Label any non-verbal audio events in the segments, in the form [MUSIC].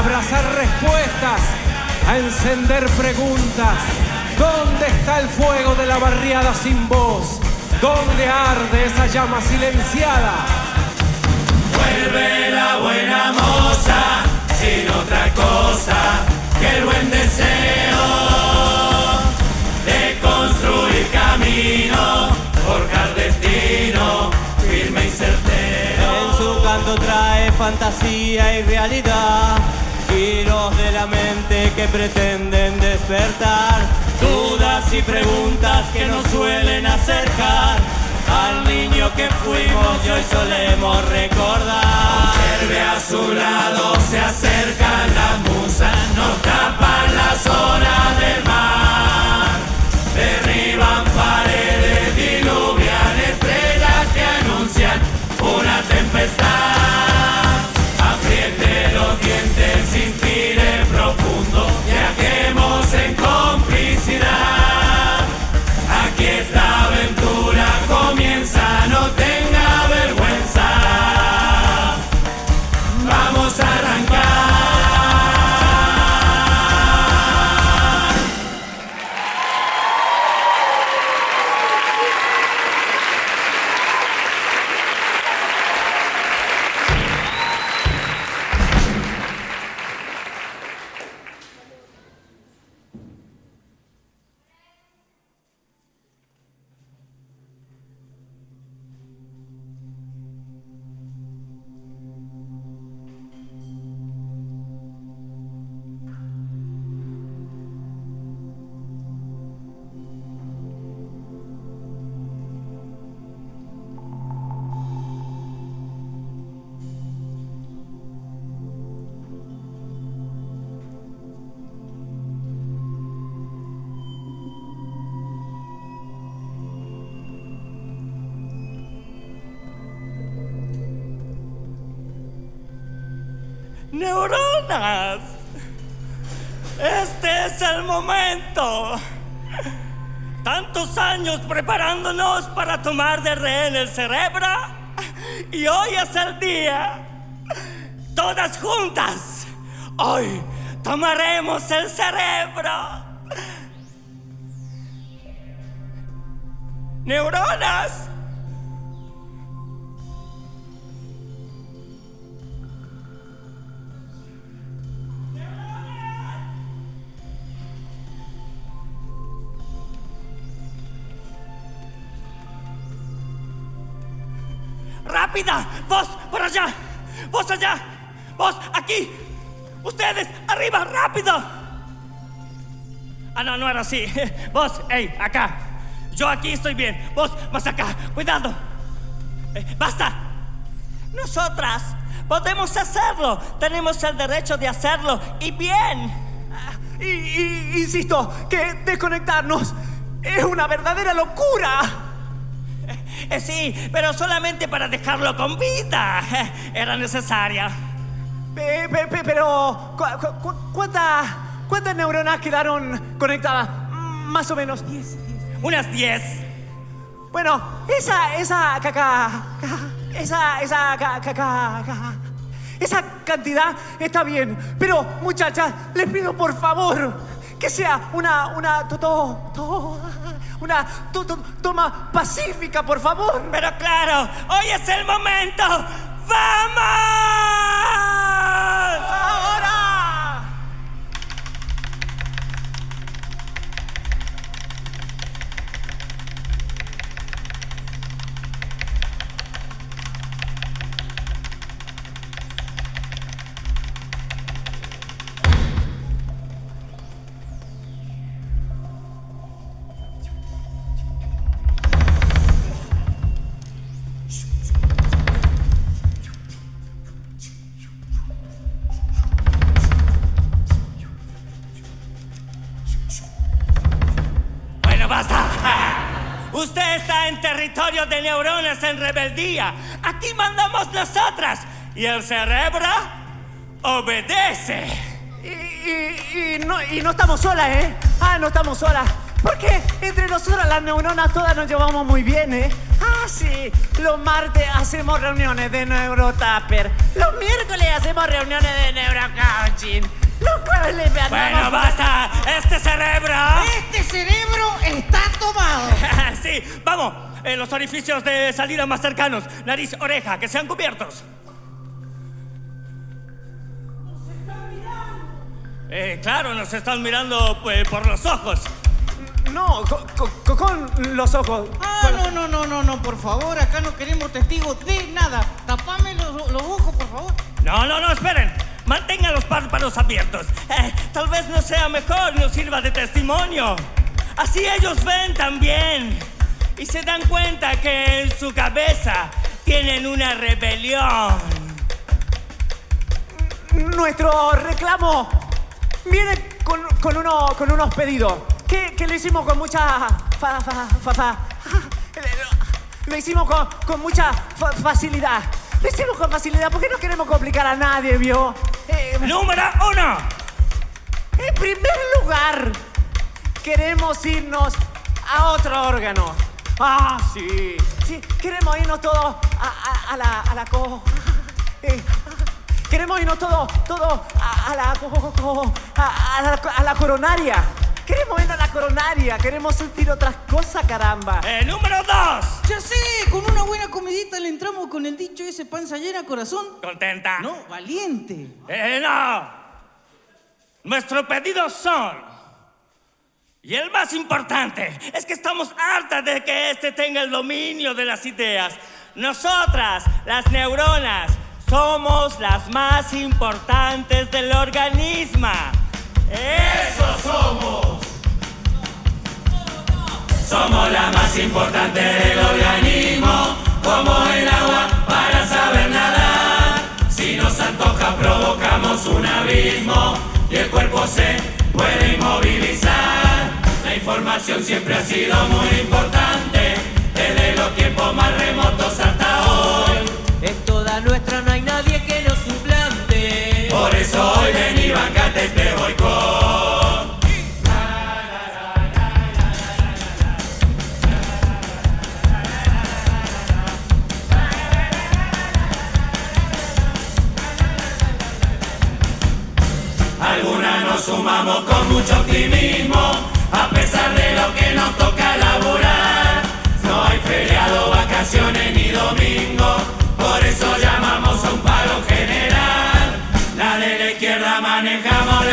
a abrazar respuestas, a encender preguntas. ¿Dónde está el fuego de la barriada sin voz? ¿Dónde arde esa llama silenciada? Vuelve la buena moza, sin otra cosa que el buen deseo de construir camino, forjar destino, firme y certero. En su canto trae fantasía y realidad, giros de la mente que pretenden despertar, dudas y preguntas que nos suelen acercar al niño que fuimos y hoy solemos recordar. Observe a su lado, se acercan las musas, nos tapan las olas del mar. Derriban paredes, diluvian estrellas que anuncian una tempestad. Este es el momento. Tantos años preparándonos para tomar de rehén el cerebro y hoy es el día. Todas juntas, hoy tomaremos el cerebro. Neuronas, Vos por allá, vos allá, vos aquí, ustedes arriba, rápido. Ah, no, no era así. [LAUGHS] Vos, hey, acá. Yo aquí estoy bien. Vos, más acá. Cuidado. Eh, basta. Nosotras podemos hacerlo. Tenemos el derecho de hacerlo. Y bien. Y, y- insisto que desconectarnos es una verdadera locura. Eh, sí, pero solamente para dejarlo con vida. [LAUGHS] Era necesaria. Pe- pe- pe- pero, cu- cu- cu- ¿cuántas, ¿cuántas neuronas quedaron conectadas? Más o menos. Unas 10. Bueno, esa, esa, caca, ca- esa, esa, ca- ca- ca- ca- esa cantidad está bien. Pero, muchachas, les pido por favor que sea una, una, to- to- to- una to- to- toma pacífica, por favor. Pero claro, hoy es el momento. ¡Vamos! Y el cerebro obedece. Y, y- y no, y no estamos solas, ¿eh? Ah, no estamos solas. Porque entre nosotras las neuronas todas nos llevamos muy bien, ¿eh? Ah, sí. Los martes hacemos reuniones de neurotapper. Los miércoles hacemos reuniones de neurocoaching. Los jueves le. Bueno, basta. Este cerebro. Este cerebro está tomado. [LAUGHS] sí, vamos. En los orificios de salida más cercanos. Nariz, oreja, que sean cubiertos. Eh, claro, nos están mirando pues, por los ojos. No, co- co- co- con los ojos. Ah, no, no, no, no, no, por favor, acá no queremos testigos de nada. Tapame los, los ojos, por favor. No, no, no, esperen. Mantengan los párpados abiertos. Eh, tal vez no sea mejor, nos sirva de testimonio. Así ellos ven también. Y se dan cuenta que en su cabeza tienen una rebelión. Nuestro reclamo viene con, con uno- con unos pedidos que, que lo hicimos con mucha fa- fa- fa- fa- [LAUGHS] lo hicimos con, con mucha fa- facilidad. Lo hicimos con facilidad porque no queremos complicar a nadie, ¿vio? Eh, Número uno. en primer lugar, queremos irnos a otro órgano. Ah, sí. Sí, queremos irnos todos a, a- a la, a la co... [LAUGHS] eh, queremos irnos todos, todos a, a la a, a la, a la coronaria. Queremos irnos a la coronaria. Queremos sentir otras cosas, caramba. Eh, número dos. Ya sé, con una buena comidita le entramos con el dicho ese panza llena corazón. ¿Contenta? No, valiente. Eh, no. Nuestros pedidos son. Y el más importante es que estamos hartas de que este tenga el dominio de las ideas. Nosotras, las neuronas, somos las más importantes del organismo. ¡Eso somos! Somos la más importante del organismo, como el agua para saber nadar. Si nos antoja provocamos un abismo y el cuerpo se puede inmovilizar. La información siempre ha sido muy importante, desde los tiempos más remotos hasta sumamos con mucho optimismo, a pesar de lo que nos toca laburar. No hay feriado, vacaciones ni domingo, por eso llamamos a un paro general. La de la izquierda manejamos la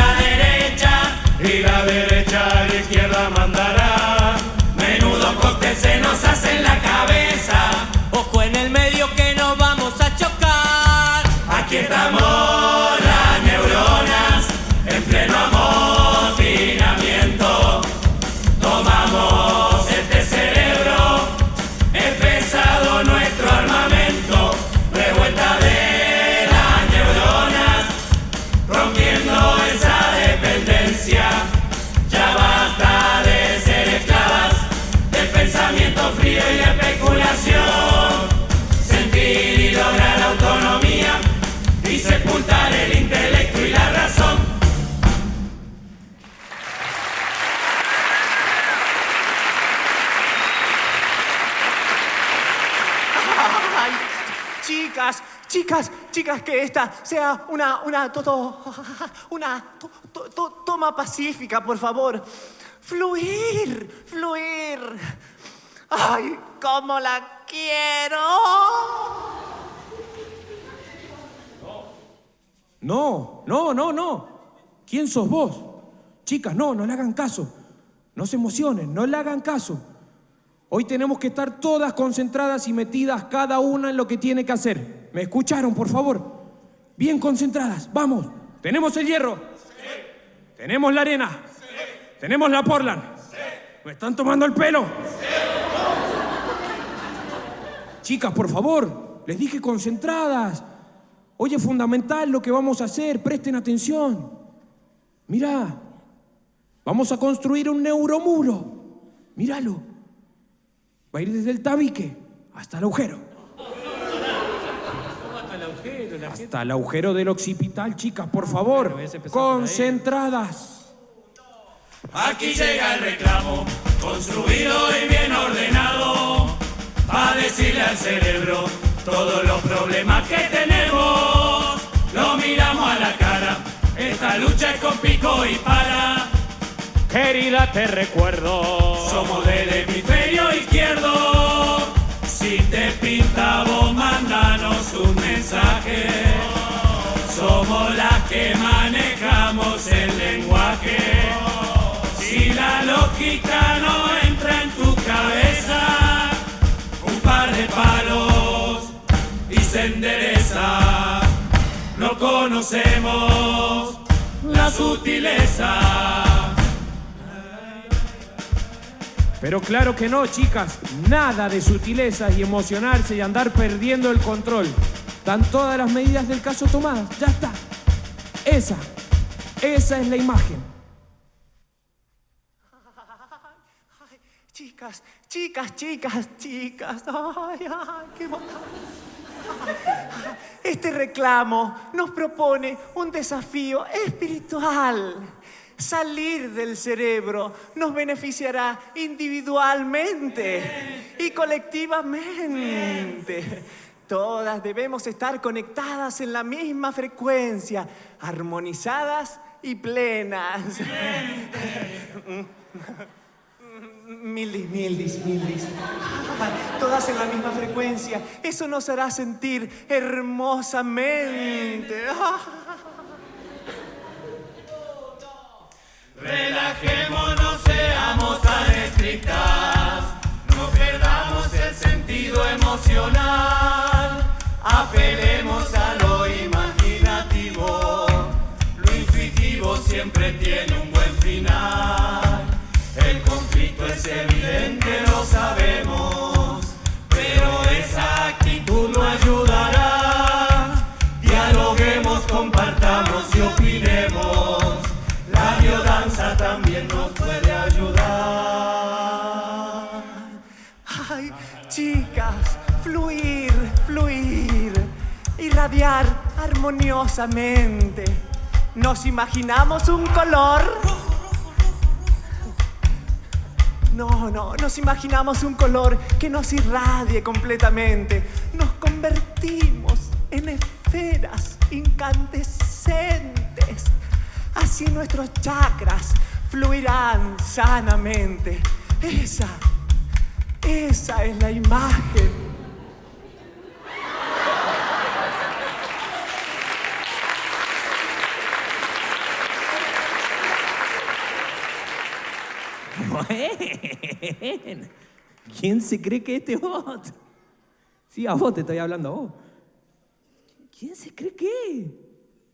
chicas, chicas, que esta sea una, una, to- to- [LAUGHS] una to- to- to- toma pacífica, por favor. Fluir, fluir. Ay, cómo la quiero. No, no, no, no. ¿Quién sos vos? Chicas, no, no le hagan caso. No se emocionen, no le hagan caso. Hoy tenemos que estar todas concentradas y metidas cada una en lo que tiene que hacer. ¿Me escucharon, por favor? Bien concentradas, vamos. ¿Tenemos el hierro? ¿Tenemos la arena? ¿Tenemos la Portland? ¿Me están tomando el pelo? Chicas, por favor, les dije concentradas. Hoy es fundamental lo que vamos a hacer, presten atención. Mirá, vamos a construir un neuromuro. Míralo. Va a ir desde el tabique hasta el agujero. Hasta el agujero del occipital, chicas, por favor. Concentradas. Aquí llega el reclamo, construido y bien ordenado, para decirle al cerebro todos los problemas que tenemos. Lo miramos a la cara, esta lucha es con pico y pala. Querida, te recuerdo. Somos del hemisferio izquierdo. Si te pinta el lenguaje. Si la lógica no entra en tu cabeza, un par de palos y se endereza. No conocemos la sutileza. Pero claro que no, chicas. Nada de sutilezas y emocionarse y andar perdiendo el control. Están todas las medidas del caso tomadas. Ya está. Esa, esa es la imagen. Chicas, chicas, chicas, chicas. Ay, ay, qué Este reclamo nos propone un desafío espiritual. Salir del cerebro nos beneficiará individualmente y colectivamente. Todas debemos estar conectadas en la misma frecuencia, armonizadas y plenas. [LAUGHS] Mildis, mildis, mildis. [LAUGHS] Todas en la misma frecuencia. Eso nos hará sentir hermosamente. [LAUGHS] Relajémonos, seamos tan estrictas, no perdamos el sentido emocional, apelemos siempre tiene un buen final. El conflicto es evidente, lo sabemos, pero esa actitud no ayudará. Dialoguemos, compartamos y opinemos. La biodanza también nos puede ayudar. Ay, chicas, fluir, fluir, irradiar armoniosamente. Nos imaginamos un color. No, no, nos imaginamos un color que nos irradie completamente. Nos convertimos en esferas incandescentes. Así nuestros chakras fluirán sanamente. Esa, esa es la imagen. Bueno. ¿Quién se cree que este bot? Sí, a vos te estoy hablando, a vos. ¿Quién se cree qué?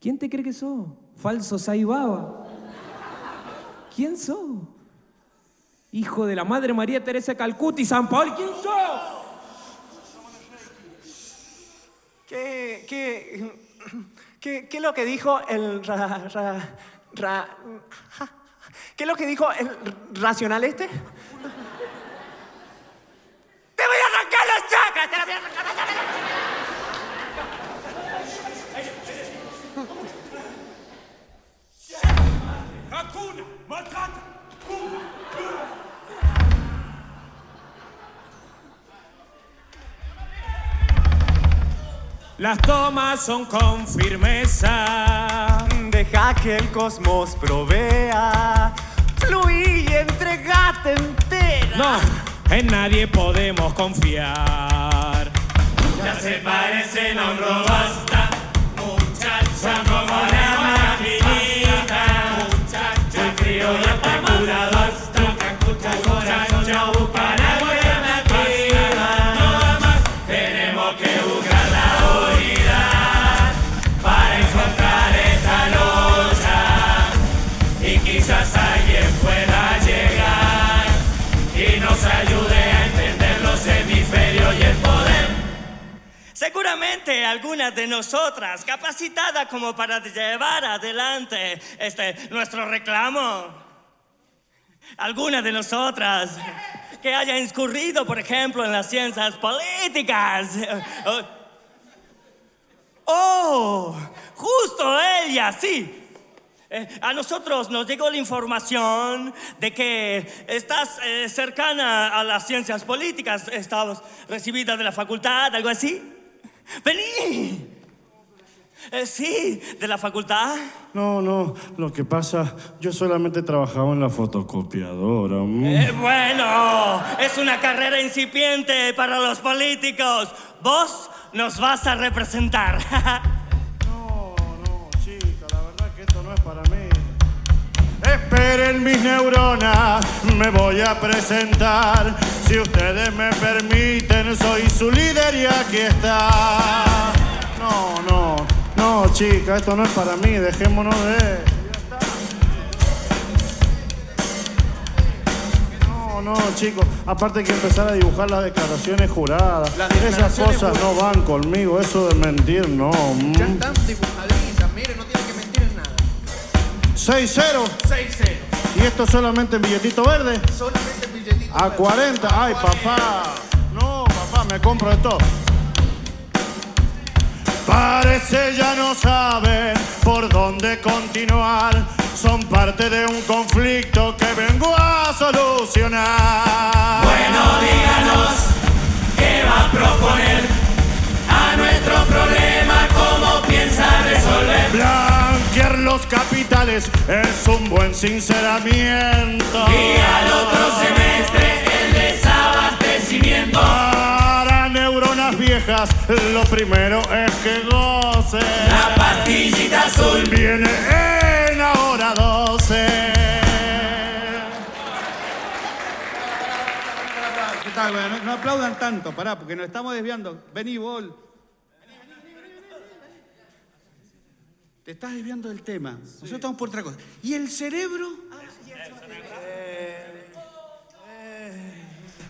¿Quién te cree que sos? Falso Saibaba. ¿Quién sos? Hijo de la Madre María Teresa y San Paul, ¿quién sos? ¿Qué, qué, qué, qué es lo que dijo el ra, ra- ra- ja? ¿Qué es lo que dijo el racional este? ¡Te voy a arrancar los chakras! ¡Te la voy a arrancar chakras! Hakuna Matata. Las tomas son con firmeza. Deja que el cosmos provea. Fluí y entregate entera. No, en nadie podemos confiar. Ya se parecen a un robasta, muchacha como una maquinita, muchacha el frío y hasta muchacho Seguramente algunas de nosotras capacitadas como para llevar adelante este nuestro reclamo. Algunas de nosotras que haya incurrido, por ejemplo, en las ciencias políticas. Oh, justo ella, sí. Eh, a nosotros nos llegó la información de que estás eh, cercana a las ciencias políticas, estabas recibida de la facultad, algo así. Vení. Eh, sí, de la facultad. No, no, lo que pasa, yo solamente trabajaba en la fotocopiadora. mm. Eh, bueno, es una carrera incipiente para los políticos. Vos nos vas a representar. [LAUGHS] Esperen mis neuronas, me voy a presentar. Si ustedes me permiten, soy su líder y aquí está. No, no, no, chica, esto no es para mí, dejémonos de... No, no, chicos. Aparte hay que empezar a dibujar las declaraciones juradas. Esas cosas no van conmigo, eso de mentir, no. Ya están dibujaditas, 6-0. 6-0. ¿Y esto solamente en billetito verde? Solamente billetito. A verde. 40. Ay, papá. No, papá, me compro esto. Parece ya no saben por dónde continuar. Son parte de un conflicto que vengo a solucionar. Bueno, díganos qué va a proponer capitales es un buen sinceramiento. Y al otro semestre el desabastecimiento. Para neuronas viejas, lo primero es que gocen. La pastillita azul. Viene en ahora 12. ¿Qué tal? Bueno, no, no aplaudan tanto, pará, porque nos estamos desviando. Vení, Bol. Te estás desviando del tema. Nosotros estamos por otra cosa. ¿Y el cerebro?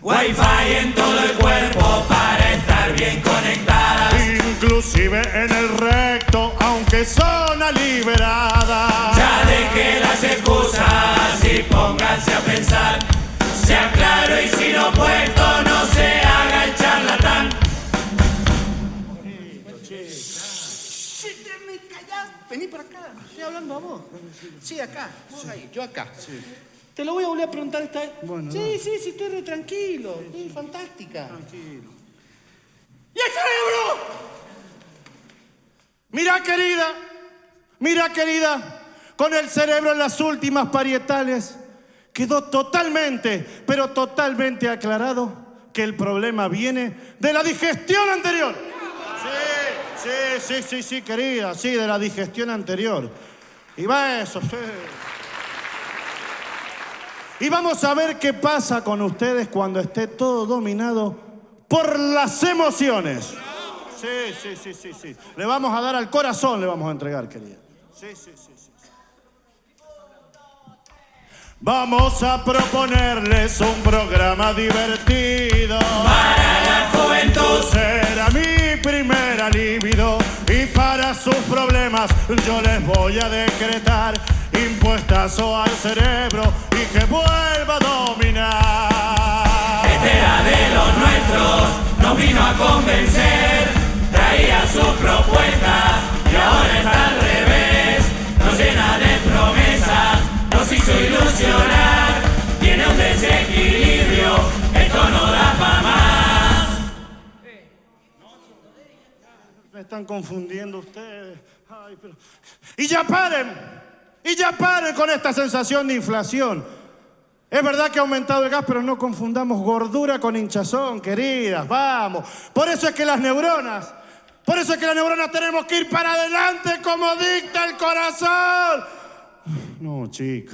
Wi-Fi en todo el cuerpo para estar bien conectadas. Inclusive en el recto, aunque zona liberada. Ya deje las excusas y pónganse a pensar. Sea claro y sin opuesto, no se haga el charlatán. Vení para acá. Estoy hablando a vos. Sí, acá. Vos ahí, yo acá. Te lo voy a volver a preguntar esta vez. Bueno, sí, sí, sí, estoy re tranquilo. Sí, fantástica. Tranquilo. ¿Y el cerebro? Mira, querida, mira, querida, con el cerebro en las últimas parietales quedó totalmente, pero totalmente aclarado que el problema viene de la digestión anterior. Sí, sí, sí, sí, querida, sí, de la digestión anterior. Y va eso, sí. Y vamos a ver qué pasa con ustedes cuando esté todo dominado por las emociones. Sí, sí, sí, sí, sí. Le vamos a dar al corazón, le vamos a entregar, querida. Sí, sí, sí, sí. Vamos a proponerles un programa divertido. Para la juventud. Será mi y para sus problemas yo les voy a decretar impuestazo al cerebro y que vuelva a dominar. Este era de los nuestros, nos vino a convencer, traía sus propuestas y ahora está al revés, nos llena de promesas, nos hizo ilusionar, tiene un desequilibrio, esto no más. están confundiendo ustedes. Ay, pero- Y ya paren, y ya paren con esta sensación de inflación. Es verdad que ha aumentado el gas, pero no confundamos gordura con hinchazón, queridas, vamos. Por eso es que las neuronas, por eso es que las neuronas tenemos que ir para adelante como dicta el corazón. No, chica.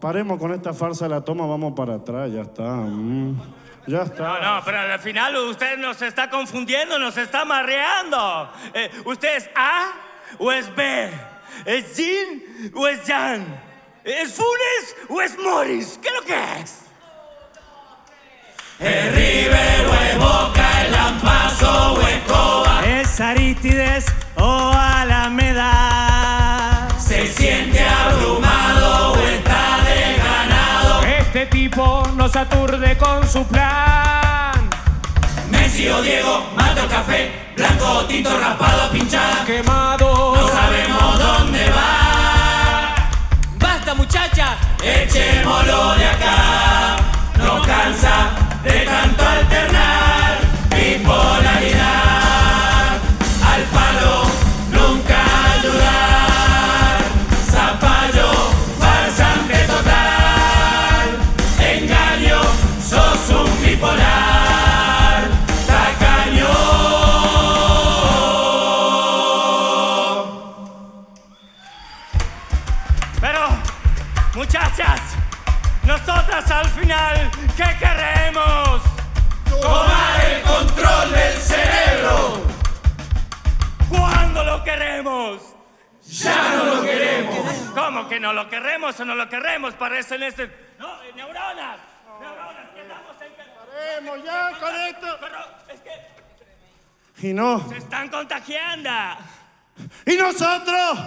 Paremos con esta farsa de la toma, vamos para atrás, ya está. mm, Ya está. No, no, pero al final usted nos está confundiendo, nos está marreando. Eh, ¿Usted es A o es B? ¿Es Jin o es Jan? ¿Es Funes o es Morris? ¿Qué es lo que es? Nos aturde con su plan. Messi o Diego, mato café, blanco o tinto raspado pinchada. Quemado. No sabemos dónde va. ¡Basta, muchacha! Echémoslo de acá. No cansa de tanto alternar. Bipolaridad. Al final, ¿qué queremos? Tomar el control del cerebro. ¿Cuándo lo queremos? Ya no lo queremos. ¿Cómo que no lo queremos o no lo queremos? Parecen este... No, eh, neuronas. Neuronas, quedamos en que... Paremos ya con esto. Pero es que Y no, se están contagiando. y nosotros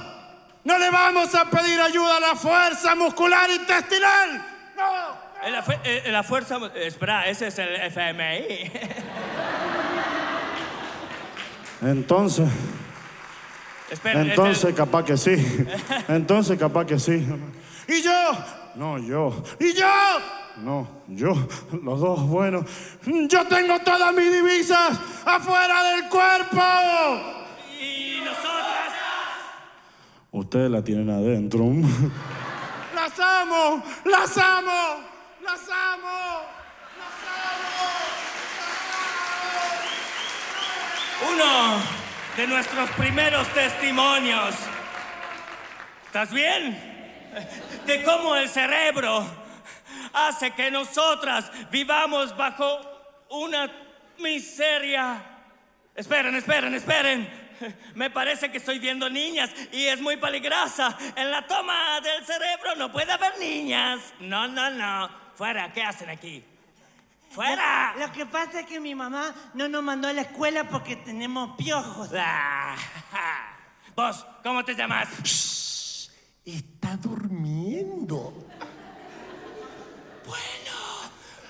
no le vamos a pedir ayuda a la fuerza muscular intestinal. No. La, eh, la fuerza... eh, Espera, ese es el FMI. [LAUGHS] Entonces, Espera, es el- entonces capaz que sí. Entonces capaz que sí. ¿Y yo? No, yo. ¿Y yo? No, yo. Los dos, bueno. Yo tengo todas mis divisas afuera del cuerpo. Y nosotras... Ustedes la tienen adentro. Las amo, las amo, las amo. Uno de nuestros primeros testimonios. ¿Estás bien? De cómo el cerebro hace que nosotras vivamos bajo una miseria. Esperen, esperen, esperen. [LAUGHS] Me parece que estoy viendo niñas y es muy peligrosa. En la toma del cerebro no puede haber niñas. No, no, no. Fuera, ¿qué hacen aquí? ¡Fuera! Lo que pasa es que mi mamá no nos mandó a la escuela porque tenemos piojos. Ah, ja. [LAUGHS] Vos, ¿cómo te llamas? Está durmiendo.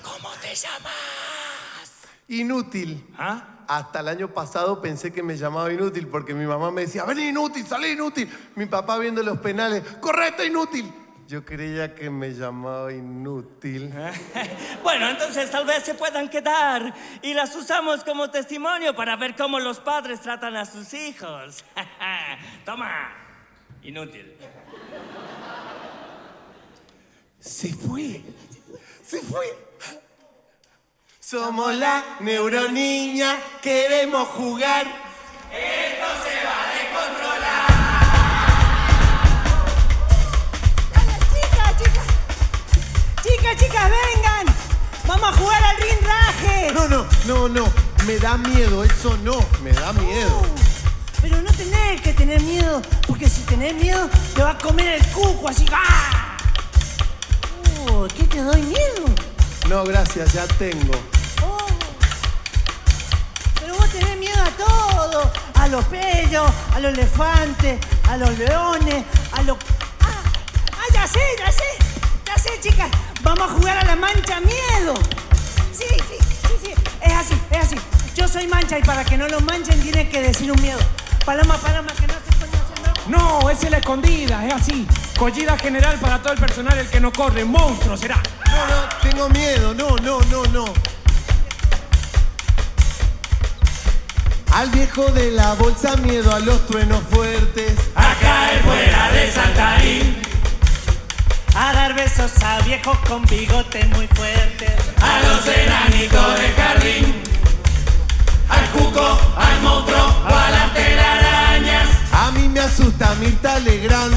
¿Cómo te llamas? Inútil. ¿Ah? Hasta el año pasado pensé que me llamaba inútil porque mi mamá me decía, ven inútil, salí inútil. Mi papá viendo los penales, correcto inútil. Yo creía que me llamaba inútil. [LAUGHS] Bueno, entonces tal vez se puedan quedar y las usamos como testimonio para ver cómo los padres tratan a sus hijos. [LAUGHS] Toma, inútil. Se fue. Se fue. Somos la neuroniña, queremos jugar. Chicas, chicas. Chicas, chicas, vengan. Vamos a jugar al rinraje. No, no, no, no. Me da miedo, eso no. Me da miedo. Pero no tenés que tener miedo, porque si tenés miedo te va a comer el cuco así. ¡ah! Uh, ¿Qué te doy miedo? No, gracias, ya tengo. Todo. A los pellos, a los elefantes, a los leones, a los... Ah, ah, ya sé, ya sé. Ya sé, chicas. Vamos a jugar a la mancha miedo. Sí, sí, sí, sí. Es así, es así. Yo soy mancha y para que no lo manchen tienen que decir un miedo. Paloma, paloma, que no se ¿no? No, es la escondida, es así. Collida general para todo el personal, el que no corre, monstruo será. No, no, tengo miedo. No, no, no, no. Al viejo de la bolsa, miedo a los truenos fuertes. A caer fuera de Saltarín, A dar besos a viejos con bigotes muy fuertes. a los enanitos de jardín, al cuco, al monstruo o a las telarañas, A mí me asusta Mirta Legrand.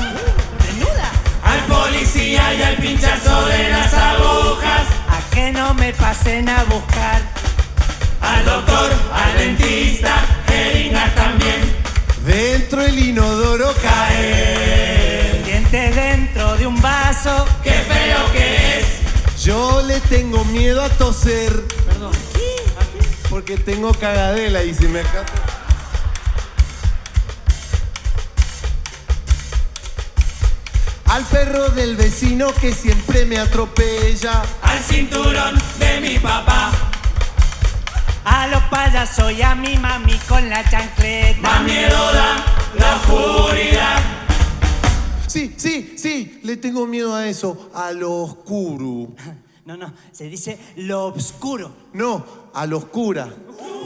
Desnuda. al policía y al pinchazo de las agujas, A que no me pasen a buscar. Al doctor, al dentista, jeringas también, Dentro el inodoro cae. Dientes dentro de un vaso. qué feo que es. Yo le tengo miedo a toser. Perdón. Porque tengo cagadela y si me escapo. Al perro del vecino que siempre me atropella. al cinturón de mi papá. A los payasos y a mi mami con la chancleta. Más miedo da la oscuridad. Sí, sí, sí, le tengo miedo a eso, a lo oscuro. [LAUGHS] No, no, se dice lo oscuro. No, a lo oscura.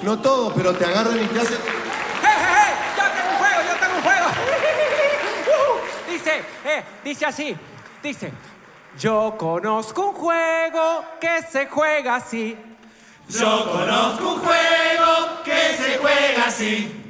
No todo, pero te agarran y te hacen. ¡Eh, eh, eh! ¡Yo tengo un juego, yo tengo un juego! [LAUGHS] Uh, dice, eh, dice así, dice, yo conozco un juego que se juega así. Yo conozco un juego que se juega así.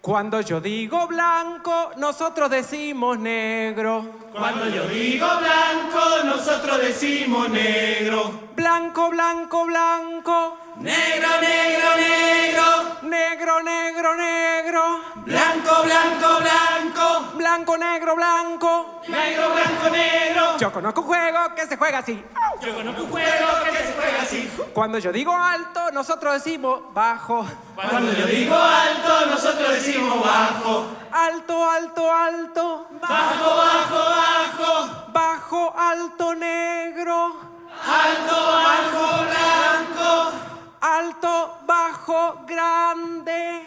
Cuando yo digo blanco, nosotros decimos negro. Cuando yo digo blanco, nosotros decimos negro. Blanco, blanco, blanco. Negro, negro, negro. Negro, negro, negro. Blanco, blanco, blanco. Blanco, negro, blanco. Negro, blanco, negro. Yo conozco un juego que se juega así. Yo conozco un juego que se juega así. Cuando yo digo alto, nosotros decimos bajo. Cuando yo digo alto, nosotros decimos bajo. Alto, alto, alto. Bajo, bajo, bajo. Bajo, alto, negro. Alto, bajo, blanco. Alto, bajo, grande.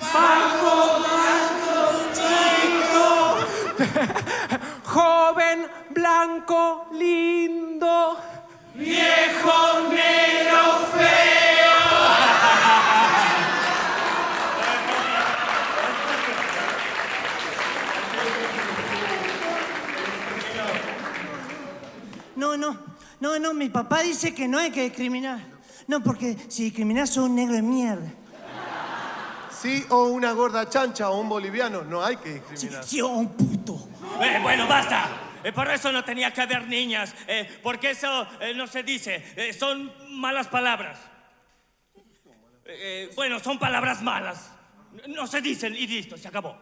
Bajo, blanco, chico. [LAUGHS] Joven, blanco, lindo. Viejo, negro, feo. No, no, no, no, mi papá dice que no hay que discriminar. No, porque si discriminas sos un negro de mierda. Sí, o una gorda chancha o un boliviano. No hay que Sí, discriminar. sí, o un puto. Eh, bueno, basta. Eh, por eso no tenía que haber niñas, eh, porque eso eh, no se dice. Eh, son malas palabras. Eh, bueno, son palabras malas. No se dicen y listo, se acabó.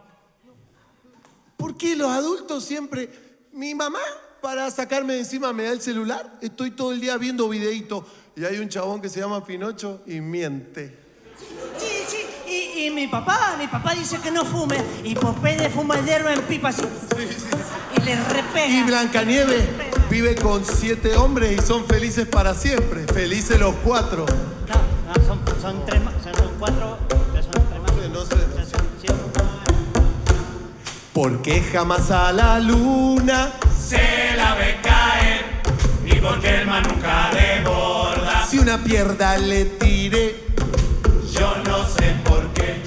¿Por qué los adultos siempre... Mi mamá, para sacarme de encima, me da el celular. Estoy todo el día viendo videitos. Y hay un chabón que se llama Pinocho y miente. Sí, sí, y, y mi papá, mi papá dice que no fume. Y Popeye fuma el hierro en pipa así. Y le repega. Y Blancanieves vive con siete hombres y son felices para siempre. Felices los cuatro. No, no, son, son tres más, son, cuatro, pero son tres más. No sé, no sé. Sí, sí. Porque jamás a la luna Se la ve caer. Y porque el mar nunca desborda. si una pierda le tire. Yo no sé por qué.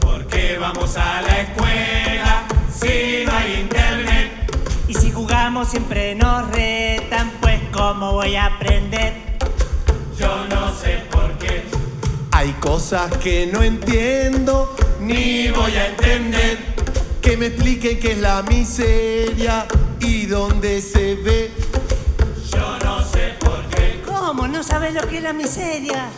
Porque vamos a la escuela. Si no hay internet. Y si jugamos siempre nos retan, pues ¿cómo voy a aprender? Yo no sé por qué. Hay cosas que no entiendo Ni voy a entender. Que me expliquen qué es la miseria y dónde se ve. Yo no sé por qué. ¿Cómo? ¿No sabes lo que es la miseria?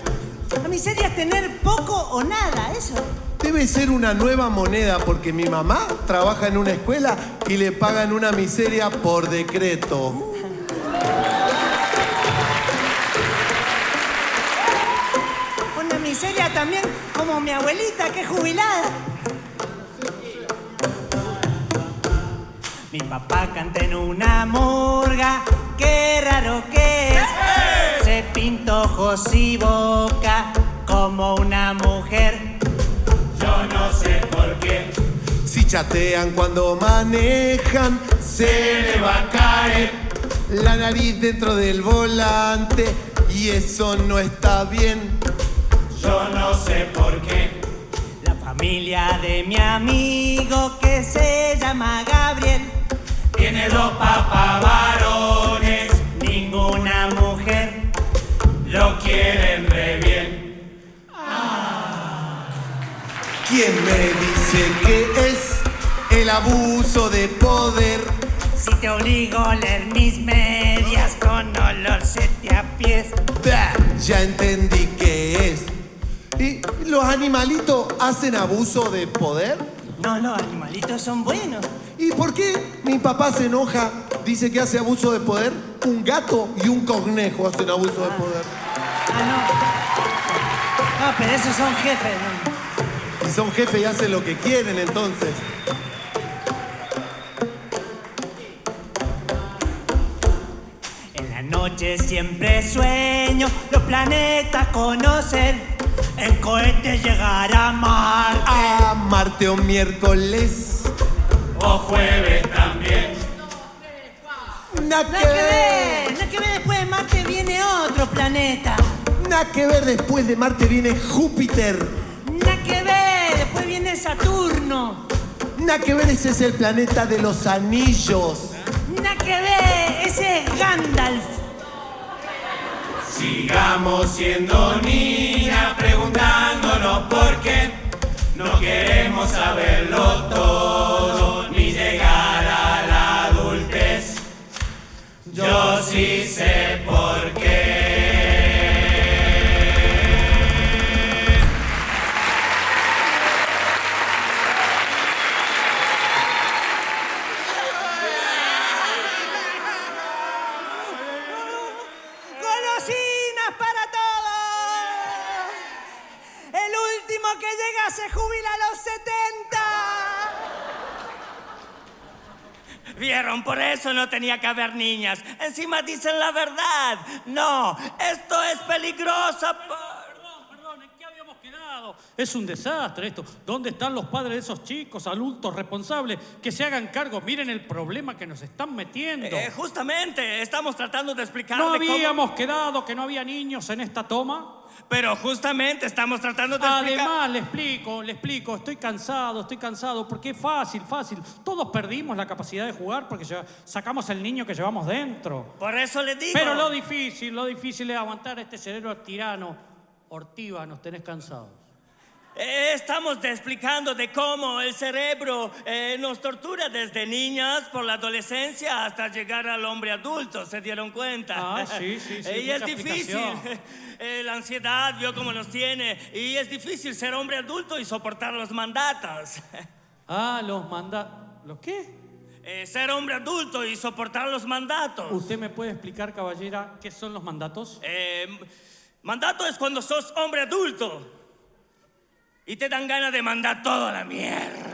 La miseria es tener poco o nada, eso. Debe ser una nueva moneda porque mi mamá trabaja en una escuela y le pagan una miseria por decreto. Una miseria también como mi abuelita, que es jubilada. Mi papá canta en una murga, qué raro que es. Se pintó ojos y boca como una mujer. Yo no sé por qué. Si chatean cuando manejan, Se le va a caer. la nariz dentro del volante y eso no está bien. Yo no sé por qué. La Familia de mi amigo que se llama Gabriel. Tiene dos papás varones, Ninguna mujer. lo quieren re bien. ¿Quién me dice que es el abuso de poder? Si te obligo a leer mis medias con olor sete a pies. Bah, ya entendí qué es. ¿Y los animalitos hacen abuso de poder? No, los animalitos son buenos. ¿Y por qué mi papá se enoja? Dice que hace abuso de poder. Un gato y un conejo hacen abuso de poder. Ah, no. No, pero esos son jefes. ¿no? Y son jefes y hacen lo que quieren entonces. En la noche siempre sueño los planetas conocer. En cohete llegar a Marte. A Marte o miércoles. O jueves también. Nada que ver, nada que ver, después de Marte viene otro planeta. Nada que ver, después de Marte viene Júpiter. Nada que ver, después viene Saturno. Nada que ver, ese es el planeta de los anillos. Nada que ver, ese es Gandalf. Sigamos siendo niñas preguntándonos por qué no queremos saberlo todo ni llegar a la adultez. Yo sí sé por qué. Eso no tenía que haber niñas. Encima dicen la verdad. No, esto es peligroso. Perdón, perdón, ¿en qué habíamos quedado? Es un desastre esto. ¿Dónde están los padres de esos chicos, adultos, responsables, que se hagan cargo? Miren el problema que nos están metiendo. Eh, justamente, estamos tratando de explicar. ¿No habíamos quedado que no había niños en esta toma? Pero justamente estamos tratando de explicar. Además, le explico, le explico, estoy cansado, estoy cansado, porque es fácil, fácil. Todos perdimos la capacidad de jugar porque sacamos el niño que llevamos dentro. Por eso les digo. Pero lo difícil, lo difícil es aguantar este cerebro tirano. Ortiva, nos tenés cansados. Eh, Estamos explicando de cómo el cerebro eh, nos tortura desde niñas por la adolescencia hasta llegar al hombre adulto, ¿se dieron cuenta? Ah, sí, sí, sí, [LAUGHS] y es difícil. [LAUGHS] Eh, la ansiedad vio cómo nos tiene y es difícil ser hombre adulto y soportar los mandatos. [LAUGHS] Ah, los manda... ¿Los qué? Eh, ser hombre adulto y soportar los mandatos. ¿Usted me puede explicar, caballera, qué son los mandatos? Eh, mandato es cuando sos hombre adulto y te dan ganas de mandar todo a la mierda.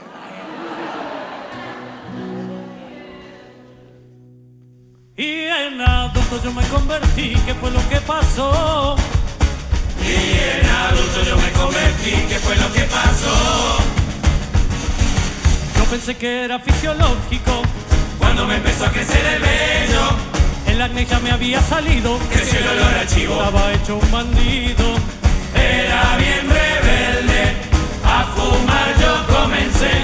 Y en adulto yo me convertí, ¿qué fue lo que pasó? Y en adulto yo me convertí, ¿qué fue lo que pasó? Yo pensé que era fisiológico. Cuando me empezó a crecer el vello, El acné ya me había salido. creció el olor a chivo. Estaba hecho un bandido. Era bien a fumar yo comencé,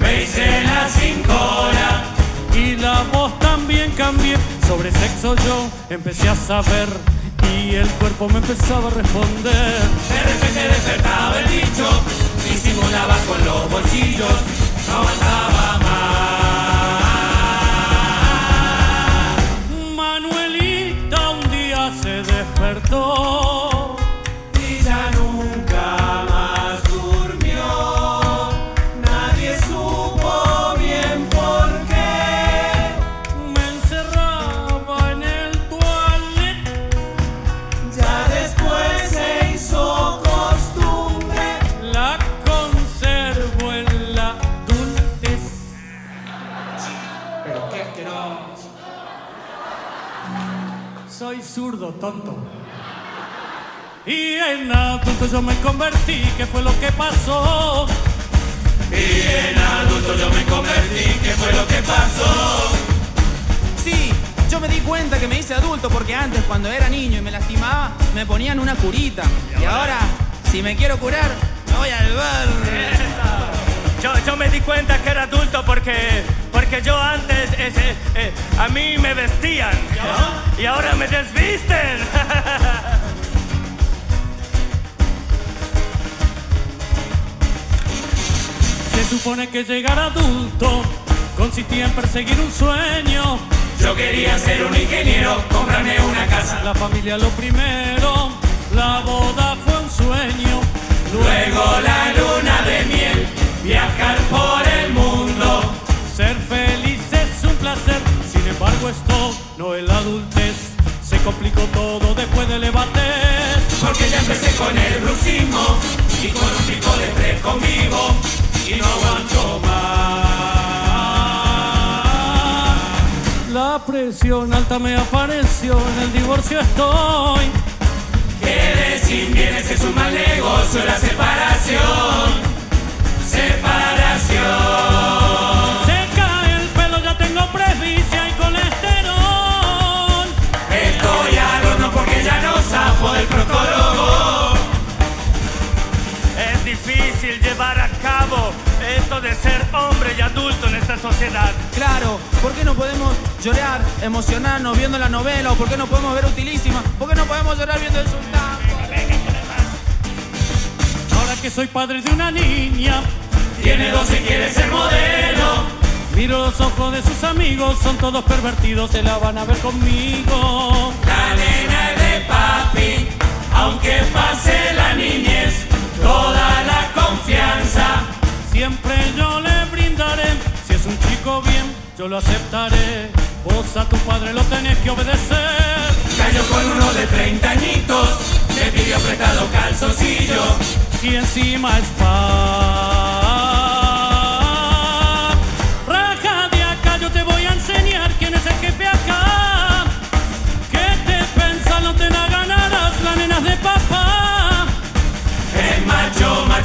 me hice la cincona. Y la voz también cambié. Sobre sexo yo empecé a saber. Y el cuerpo me empezaba a responder. De repente despertaba el bicho, disimulaba con los bolsillos, no aguantaba más. Manuelita un día se despertó. Soy zurdo, tonto. Y en adulto yo me convertí, ¿qué fue lo que pasó? Y en adulto yo me convertí, ¿qué fue lo que pasó? Sí, yo me di cuenta que me hice adulto porque antes cuando era niño y me lastimaba me ponían una curita. Y ahora, si me quiero curar, me voy al bar. Yo, yo me di cuenta que era adulto porque, porque yo antes ese, eh, a mí me vestían y ahora me desvisten. [LAUGHS] Se supone que llegar adulto consistía en perseguir un sueño. Yo quería ser un ingeniero, comprarme una casa. La familia lo primero, la boda fue un sueño. Luego la luna de miel, viajar por no es la adultez. Se complicó todo después del levantes. Porque ya empecé con el bruxismo y con un tipo de tres conmigo. Y no aguanto más. La presión alta me apareció, en el divorcio estoy. Que sin bienes es un mal negocio la separación. Separación. Se cae el pelo, ya tengo presbicia de ser hombre y adulto en esta sociedad. Claro, ¿por qué no podemos llorar, emocionarnos viendo la novela? ¿O por qué no podemos ver Utilísima? ¿Por qué no podemos llorar viendo el sultán? Ahora que soy padre de una niña, Tiene 12 y quiere ser modelo. miro los ojos de sus amigos, son todos pervertidos, se la van a ver conmigo. La nena es de papi, aunque pase la niñez, toda la confianza. Siempre yo le brindaré, si es un chico bien, yo lo aceptaré. Vos a tu padre lo tenés que obedecer. Cayó con uno de 30 añitos, le pidió prestado calzoncillo. Y encima es pa. Raja de acá, yo te voy a enseñar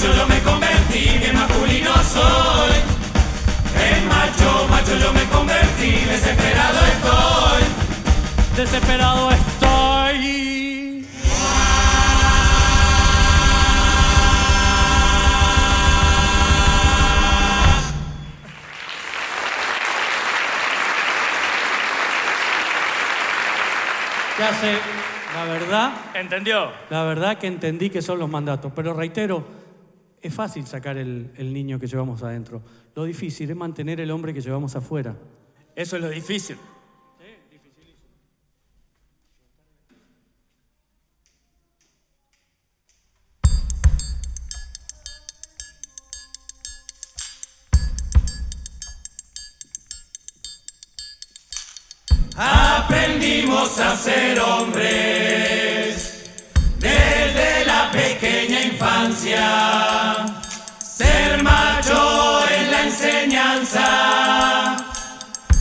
macho, yo me convertí, bien masculino soy. En macho, macho yo me convertí, desesperado estoy. Desesperado estoy. Ya sé, la verdad, ¿Entendió? la verdad que entendí que son los mandatos, pero reitero, es fácil sacar el, el niño que llevamos adentro. Lo difícil es mantener el hombre que llevamos afuera. Eso es lo difícil. Aprendimos a ser hombres infancia. Ser macho en la enseñanza,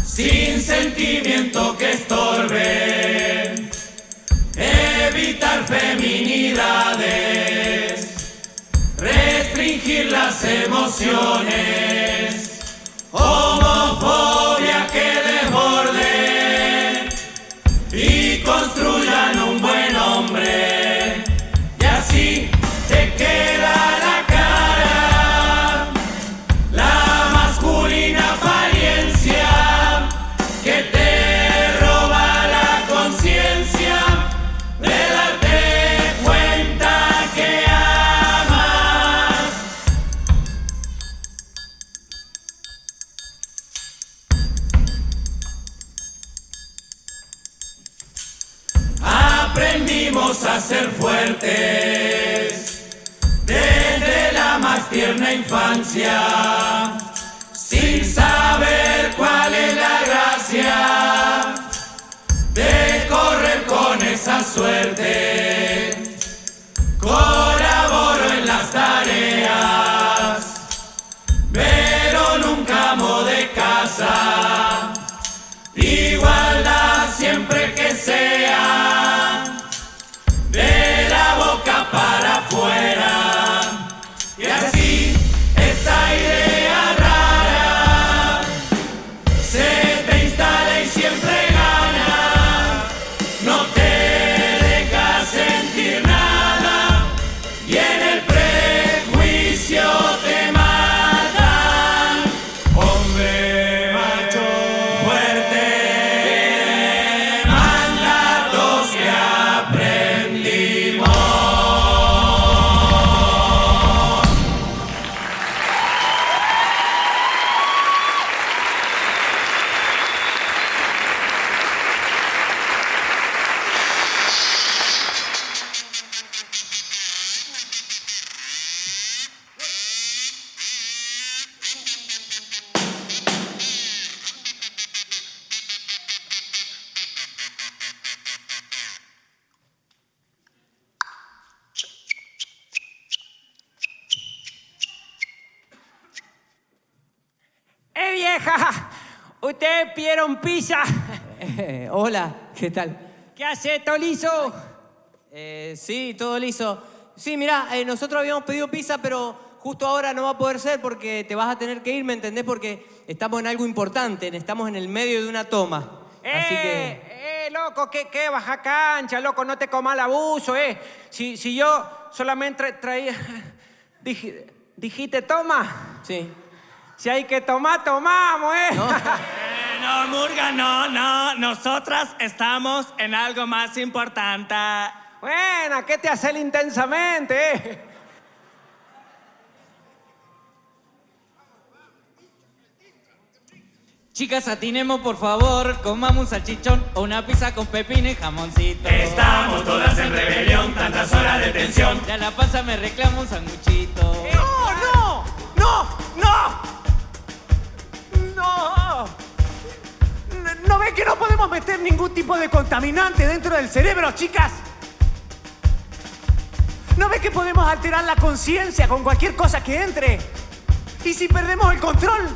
sin sentimiento que estorbe. Evitar feminidades, restringir las emociones. Homofobia infancia, sin saber cuál es la gracia de correr con esa suerte. Hola, ¿qué tal? ¿Qué hace, Tolizo? Eh, sí, todo liso. Sí, mirá, eh, nosotros habíamos pedido pizza, pero justo ahora no va a poder ser porque te vas a tener que ir, ¿me entendés? Porque estamos en algo importante, estamos en el medio de una toma. Así que... Eh, eh, loco, ¿qué, qué? Baja cancha, loco, no te comas el abuso, eh. Si, si yo solamente tra- traía... [LAUGHS] Dij- dijiste, toma. Sí. Si hay que tomar, tomamos, eh. Eh, [LAUGHS] no, Murga, no, no. Nosotras estamos en algo más importante. Bueno, ¿qué te hace el intensamente? Chicas, atinemos por favor, comamos un salchichón o una pizza con pepino y jamoncito. Estamos todas en rebelión, tantas horas de tensión. Ya la panza me reclama un sanguchito. ¡No, no! ¡No! ¡No! ¡No! ¿No ven que no podemos meter ningún tipo de contaminante dentro del cerebro, chicas? ¿No ven que podemos alterar la conciencia con cualquier cosa que entre? ¿Y si perdemos el control?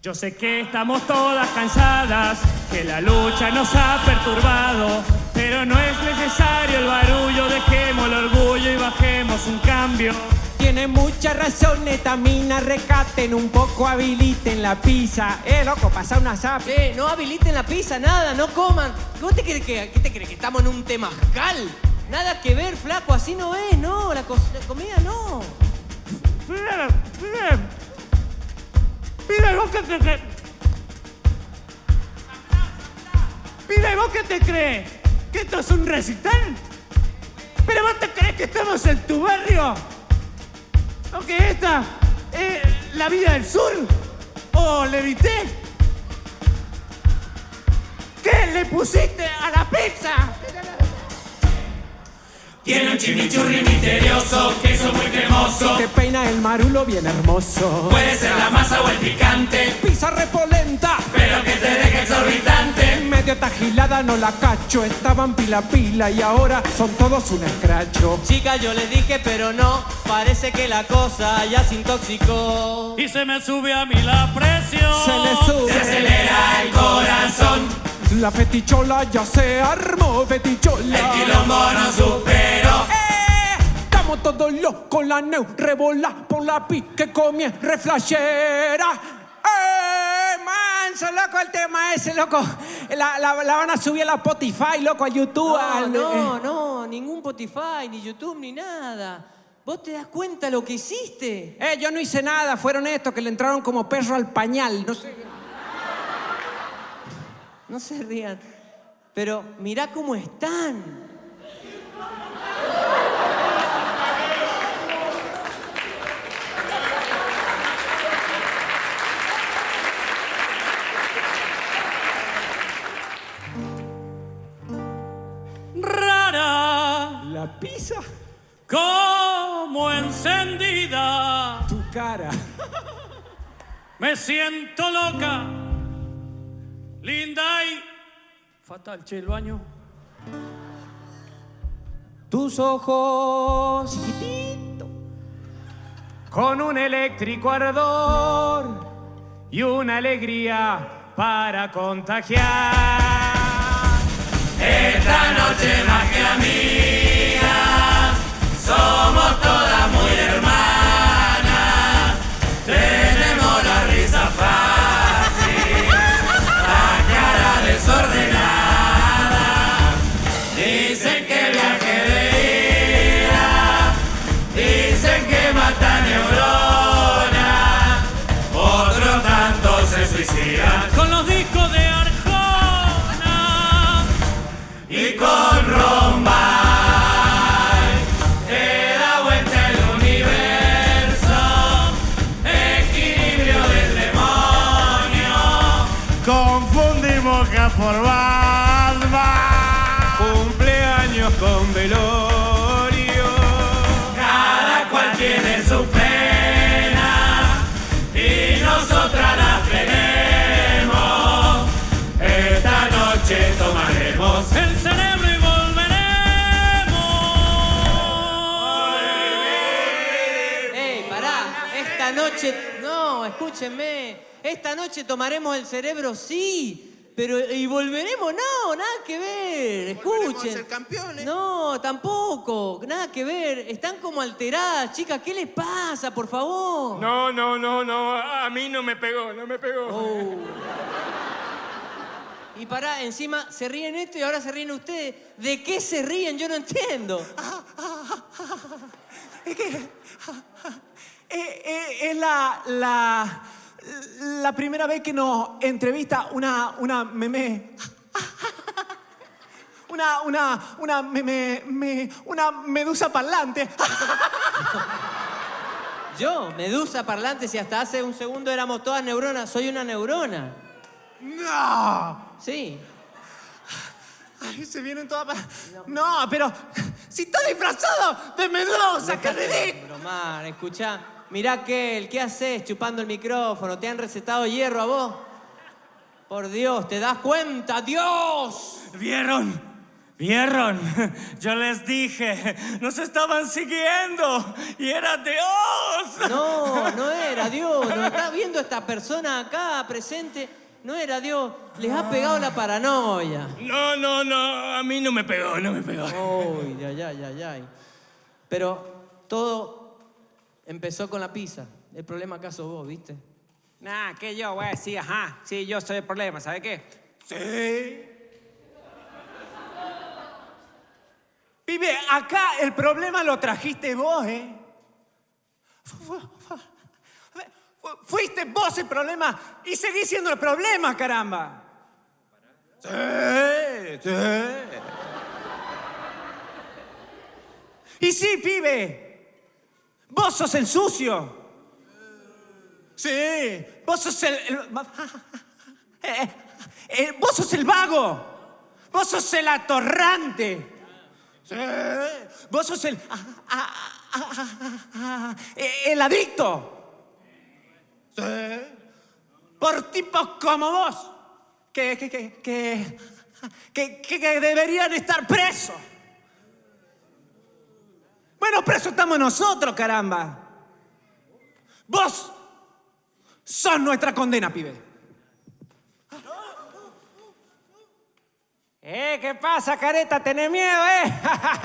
Yo sé que estamos todas cansadas, que la lucha nos ha perturbado, pero no es necesario el barullo, dejemos el orgullo y bajemos un cambio. Tiene muchas razones, Tamina, recaten un poco, habiliten la pizza. Eh, loco, pasa una zap. Che, no habiliten la pizza, nada, no coman. ¿Cómo te crees que, qué te crees que estamos en un temazcal? Nada que ver, flaco, así no es, no, la, comida no. Mira, mira. Mira, vos qué te crees. Mira, vos qué te crees. ¿Que esto es un recital? ¿Pero vos te crees que estamos en tu barrio? ¿O que esta es la vida del sur? ¿O Levité? ¿Qué le pusiste a la pizza? Tiene un chimichurri misterioso, queso muy cremoso. Te peina el marulo bien hermoso. Puede ser la masa o el picante, Pizza repolenta. pero que te deje exorbitante. Medio tajilada no la cacho. Estaban pila pila y ahora son todos un escracho. Chica, yo les dije, pero no, parece que la cosa ya se intoxicó. Y se me sube a mí la presión. Se le sube. Se acelera el corazón, La fetichola ya se armó, fetichola. el quilombo no superó. ¡Eh! Estamos todos locos, la neu rebola por la pi que comie reflashera. ¡Eh! Manso, loco, el tema ese, loco. La, la- la van a subir a la Spotify, loco, a YouTube. No, al- no, eh. no, ningún Spotify, ni YouTube, ni nada. ¿Vos te das cuenta lo que hiciste? Eh, yo no hice nada, fueron estos que le entraron como perro al pañal. No sé. No se rían. Pero mirá cómo están. Rara La pizza, como encendida. tu cara. Me siento loca, linda y fatal, che, el baño. Tus ojos, chiquitito, con un eléctrico ardor y una alegría para contagiar. Esta noche más que somos noche, no, escúchenme, esta noche tomaremos el cerebro, sí, pero ¿y volveremos? No, nada que ver, escuchen. ser campeones. No, tampoco, nada que ver, están como alteradas, chicas, ¿qué les pasa, por favor? No, no, no, no, a mí no me pegó, no me pegó. Oh. Y pará, encima se ríen esto y ahora se ríen ustedes. ¿De qué se ríen? Yo no entiendo. [LAUGHS] Es que. Eh, eh, es la, la. La primera vez que nos entrevista una. Una meme. [LAUGHS] Una. Una. Una. Meme. me- una medusa parlante. [LAUGHS] Yo, medusa parlante, si hasta hace un segundo éramos todas neuronas, soy una neurona. ¡No! Sí. Ay, se vienen todas. pa- No, pero. Si está disfrazado de medusa, qué ridículo. Bromar, escuchá. Mirá que ¿qué haces chupando el micrófono? ¿Te han recetado hierro a vos? Por Dios, ¿te das cuenta? ¡Dios! ¿Vieron? ¿Vieron? Yo les dije, nos estaban siguiendo y era Dios. No, no era Dios. Nos está viendo esta persona acá presente. No era Dios. Les ha pegado la paranoia. No, no, no, a mí no me pegó, no me pegó. Uy, ay, ay, ay, ay. Pero todo empezó con la pizza. El problema acá sos vos, ¿viste? Nah, que yo, güey, sí, ajá. Sí, yo soy el problema, ¿sabe qué? Sí. Pibe, acá el problema lo trajiste vos, ¿eh? Fu- fu- fu- fu- Fuiste vos el problema y seguís siendo el problema, caramba. Sí, sí. Y sí, pibe. Vos sos el sucio. Sí, vos sos el... el- [LAUGHS] eh, eh, vos sos el vago. Vos sos el atorrante. Sí, vos sos el... ah, ah, ah, eh, el adicto. Sí. Por tipos como vos. Que, que, que, que- que deberían estar presos. Bueno, presos estamos nosotros, caramba. Vos sos nuestra condena, pibe. Eh, ¿qué pasa, careta? ¿Tenés miedo, eh?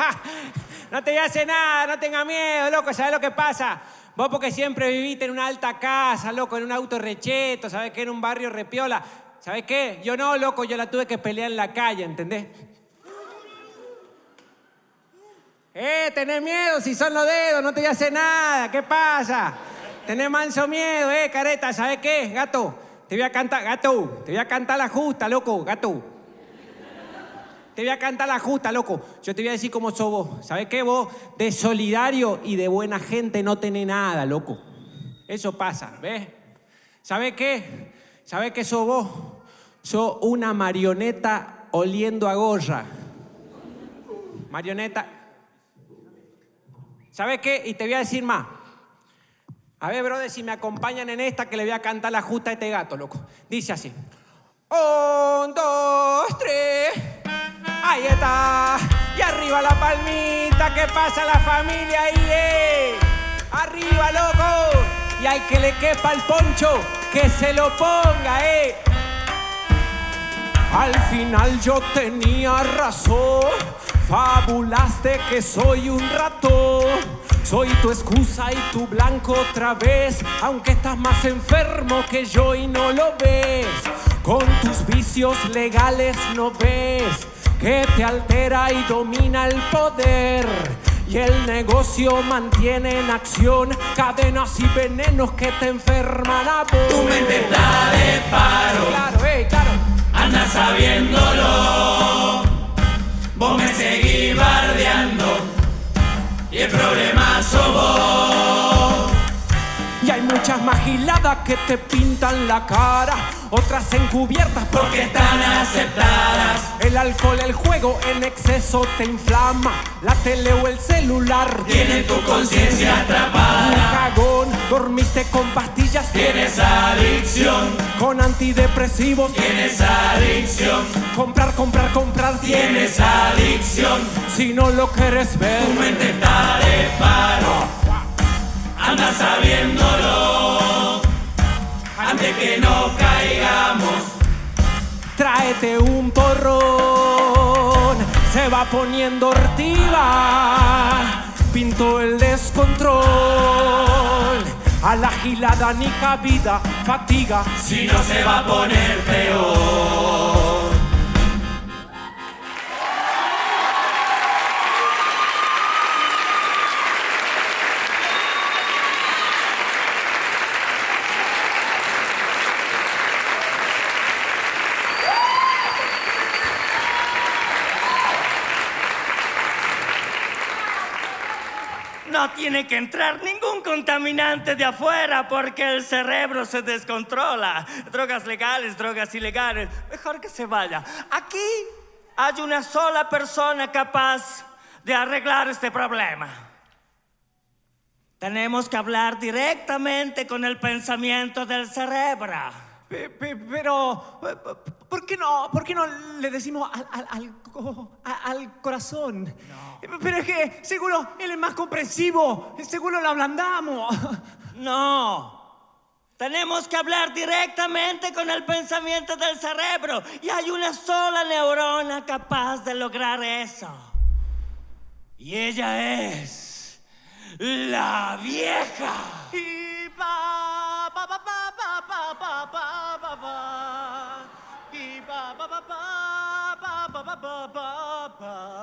[LAUGHS] no te voy a hacer nada, no tengas miedo, loco, ¿sabes lo que pasa? Vos porque siempre viviste en una alta casa, loco, en un auto recheto, ¿sabes qué? En un barrio repiola. ¿Sabes qué? Yo no, loco, yo la tuve que pelear en la calle, ¿entendés? Eh, tenés miedo, si son los dedos, no te voy a hacer nada, ¿qué pasa? Tenés manso miedo, eh, careta, ¿sabes qué, gato? Te voy a cantar, gato, te voy a cantar la justa, loco, gato. Te voy a cantar la justa, loco. Yo te voy a decir cómo sos vos. ¿Sabes qué? Vos de solidario y de buena gente no tenés nada, loco. Eso pasa, ¿ves? ¿Sabes qué? ¿Sabes qué sos vos? Sos una marioneta oliendo a gorra. Marioneta. ¿Sabes qué? Y te voy a decir más. A ver, brother, si me acompañan en esta que le voy a cantar la justa a este gato, loco. Dice así. Un, dos, tres. Ahí está. Y arriba la palmita. ¿Qué pasa la familia ahí, eh? Arriba, loco. Y hay que le quepa el poncho. Que se lo ponga, eh. Al final yo tenía razón, fabulaste que soy un ratón. Soy tu excusa y tu blanco otra vez, aunque estás más enfermo que yo y no lo ves. Con tus vicios legales no ves que te altera y domina el poder. Y el negocio mantiene en acción cadenas y venenos que te enferman a vos. Tu mente está de paro. Claro, eh, claro. Anda sabiéndolo. Vos me seguís bardeando. Y el problema sos vos. Y hay muchas magiladas que te pintan la cara, otras encubiertas Porque están aceptadas. El alcohol, el juego en exceso te inflama, la tele o el celular Tiene tu conciencia atrapada. Un cagón, dormiste con pastillas, Tienes adicción. con antidepresivos, Tienes adicción. comprar, comprar, comprar, Tienes adicción. Si no lo quieres ver, Tu mente está de paro. anda sabiéndolo, antes que no caigamos. Tráete un porrón, se va poniendo hortiva, pinto el descontrol. A la gilada ni cabida, fatiga. Si no se va a poner peor. No tiene que entrar ningún contaminante de afuera porque el cerebro se descontrola. Drogas legales, drogas ilegales. Mejor que se vaya. Aquí hay una sola persona capaz de arreglar este problema. Tenemos que hablar directamente con el pensamiento del cerebro. Pe- pe- Pero, eh, ¿por qué no, por qué no le decimos al, al- corazón? Pero es que seguro él es más comprensivo, seguro lo ablandamos. No. Tenemos que hablar directamente con el pensamiento del cerebro. Y hay una sola neurona capaz de lograr eso. Y ella es la vieja. Y pa, pa, pa, pa, pa, pa, pa. Pa, pa, pa, pa, pa, pa, pa, pa.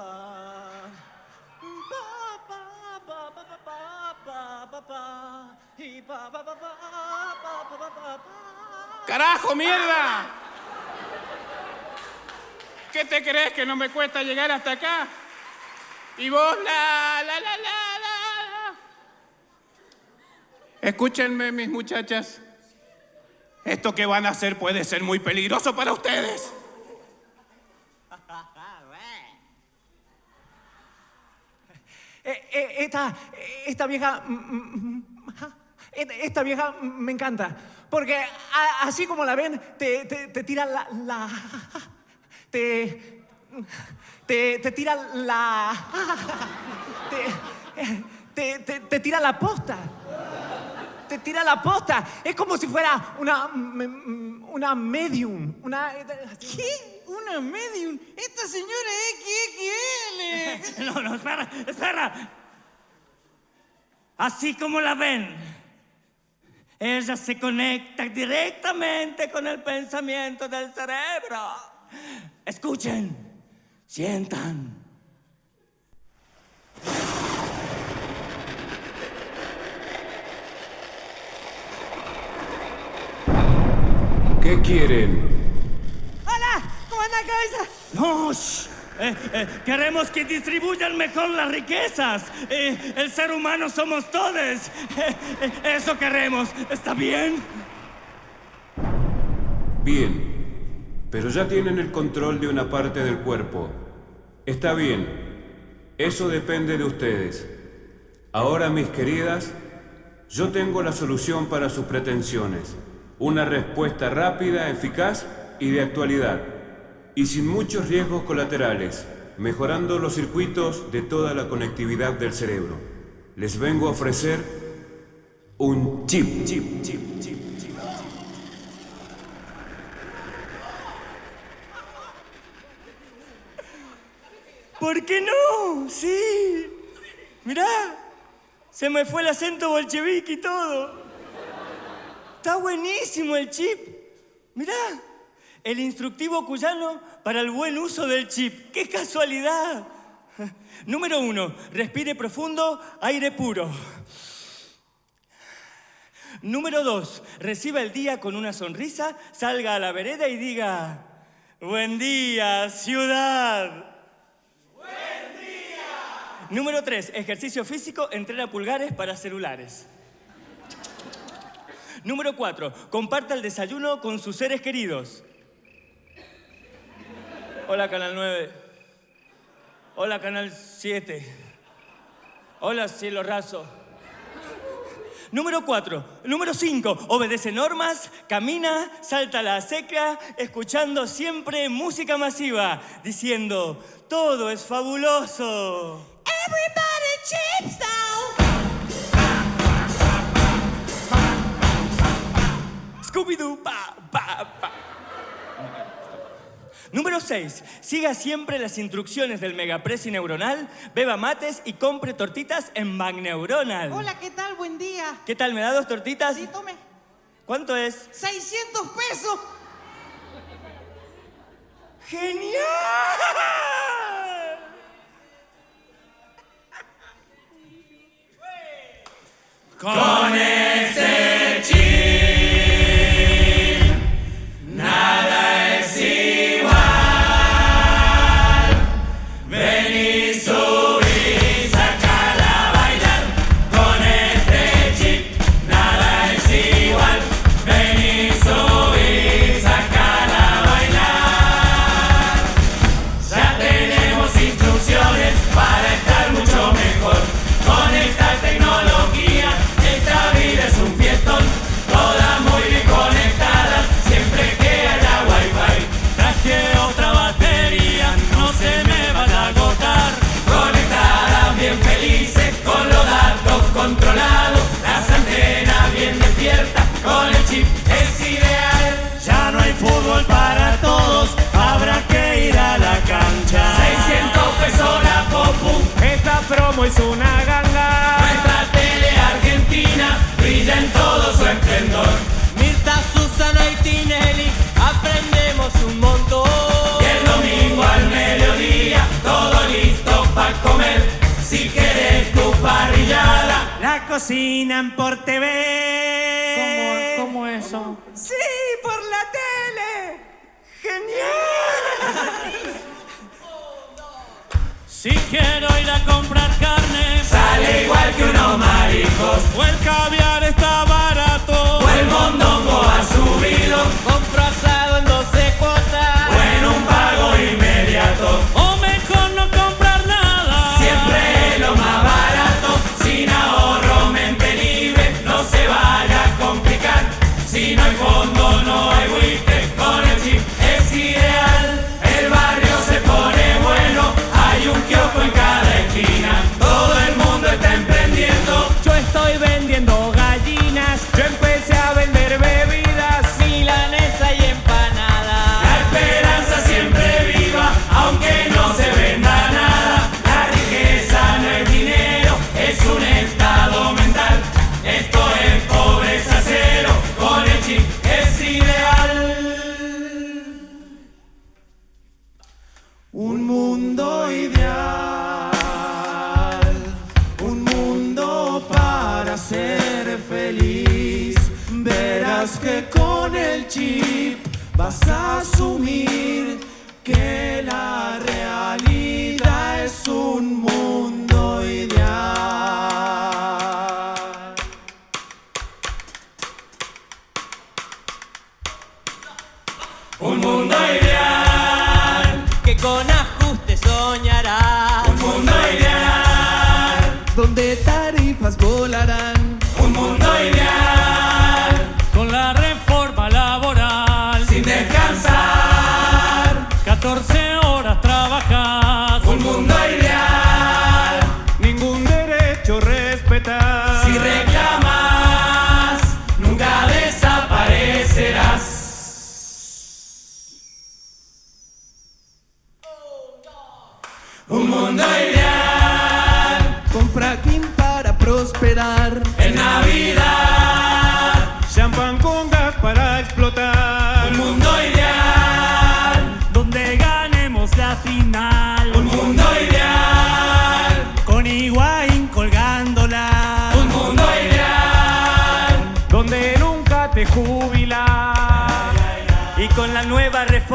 ¡Carajo, mierda! ¿Qué te crees que no me cuesta llegar hasta acá? Y vos, la, la, la, la, la. Escúchenme, mis muchachas. Esto que van a hacer puede ser muy peligroso para ustedes. [LAUGHS] Eh, eh, esta, esta vieja. mm, esta- vieja me encanta. Porque así como la ven, te, te, tira la. la- te, te. te tira la. [LAUGHS] Te, te, te- te tira la posta. Tira la posta. Es como si fuera una. mm, una medium. Una. ¿Qué? ¿Una medium? Esta señora es [LAUGHS] XXL. No, no, espera, espera. Así como la ven, ella se conecta directamente con el pensamiento del cerebro. Escuchen, sientan. ¿Qué quieren? ¡Hola! ¿Cómo anda, cabeza? No. Eh, eh, queremos que distribuyan mejor las riquezas. Eh, el ser humano somos todos. Eh, eh, eso queremos. ¿Está bien? Bien, pero ya tienen el control de una parte del cuerpo. Está bien, eso depende de ustedes. Ahora, mis queridas, yo tengo la solución para sus pretensiones. Una respuesta rápida, eficaz y de actualidad. Y sin muchos riesgos colaterales, mejorando los circuitos de toda la conectividad del cerebro. Les vengo a ofrecer un chip, chip, chip, chip. ¿Por qué no? Sí. Mirá, se me fue el acento bolchevique y todo. Está buenísimo el chip. Mirá, el instructivo cuyano para el buen uso del chip. ¡Qué casualidad! Número uno, respire profundo, aire puro. Número dos, reciba el día con una sonrisa, salga a la vereda y diga, buen día, ciudad. Número 3. Ejercicio físico, entrena pulgares para celulares. Número 4. Comparta el desayuno con sus seres queridos. Hola, Canal 9. Hola, Canal 7. Hola, Cielo Raso. Número 4. Número 5. Obedece normas, camina, salta a la seca, escuchando siempre música masiva, diciendo, todo es fabuloso. Everybody chips down. Scooby-Doo, pa, pa, pa. Número 6. Siga siempre las instrucciones del Megapresi Neuronal, beba mates y compre tortitas en Magneuronal. Hola, ¿qué tal? Buen día. ¿Qué tal? ¿Me da dos tortitas? Sí, tome. ¿Cuánto es? 600 pesos. ¡Genial! Con ese chip. cocinan por TV. ¿Cómo, cómo eso? Sí, por la tele. ¡Genial! Si quiero ir a comprar carne, sale igual que unos maricos. O el. vas a asumir que la realidad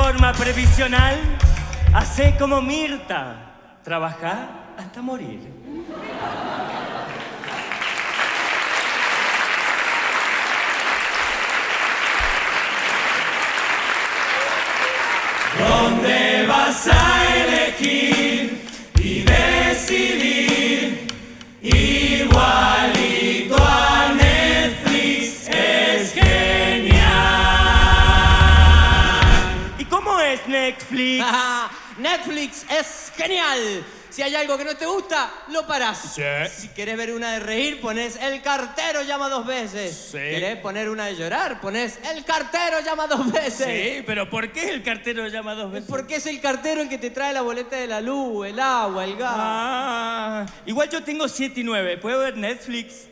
forma previsional, hace como Mirta, trabajá hasta morir. ¿Dónde vas a elegir y decidir igual? [LAUGHS] Netflix. Es genial. Si hay algo que no te gusta, lo parás. Sí. Si querés ver una de reír, pones el cartero llama dos veces. Sí. Querés poner una de llorar, pones el cartero llama dos veces. Sí, pero ¿por qué el cartero llama dos veces? Porque es el cartero el que te trae la boleta de la luz, el agua, el gas. Ah, igual yo tengo 7 y 9. ¿Puedo ver Netflix?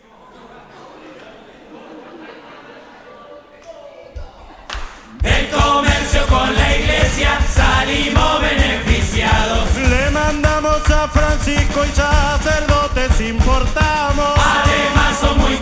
Comercio con la iglesia salimos beneficiados. Le mandamos a Francisco y sacerdotes importamos. Además son muy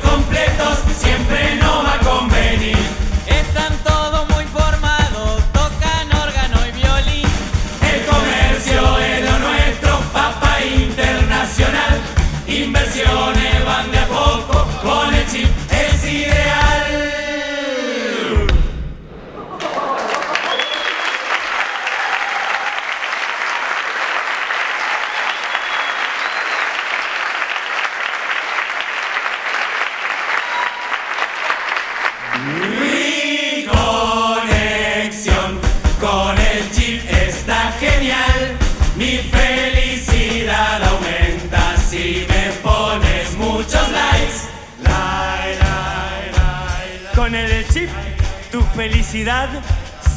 felicidad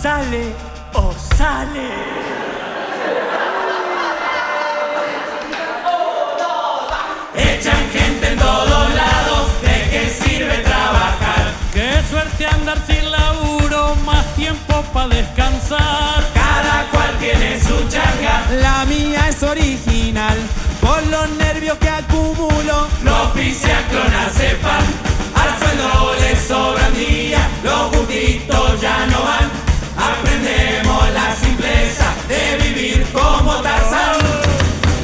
sale o sale. Echan gente en todos lados, ¿de qué sirve trabajar? Qué suerte andar sin laburo, más tiempo para descansar. Cada cual tiene su changa, La mía es original, por los nervios que acumulo. los pise a ya no van. Aprendemos la simpleza de vivir como Tarzán.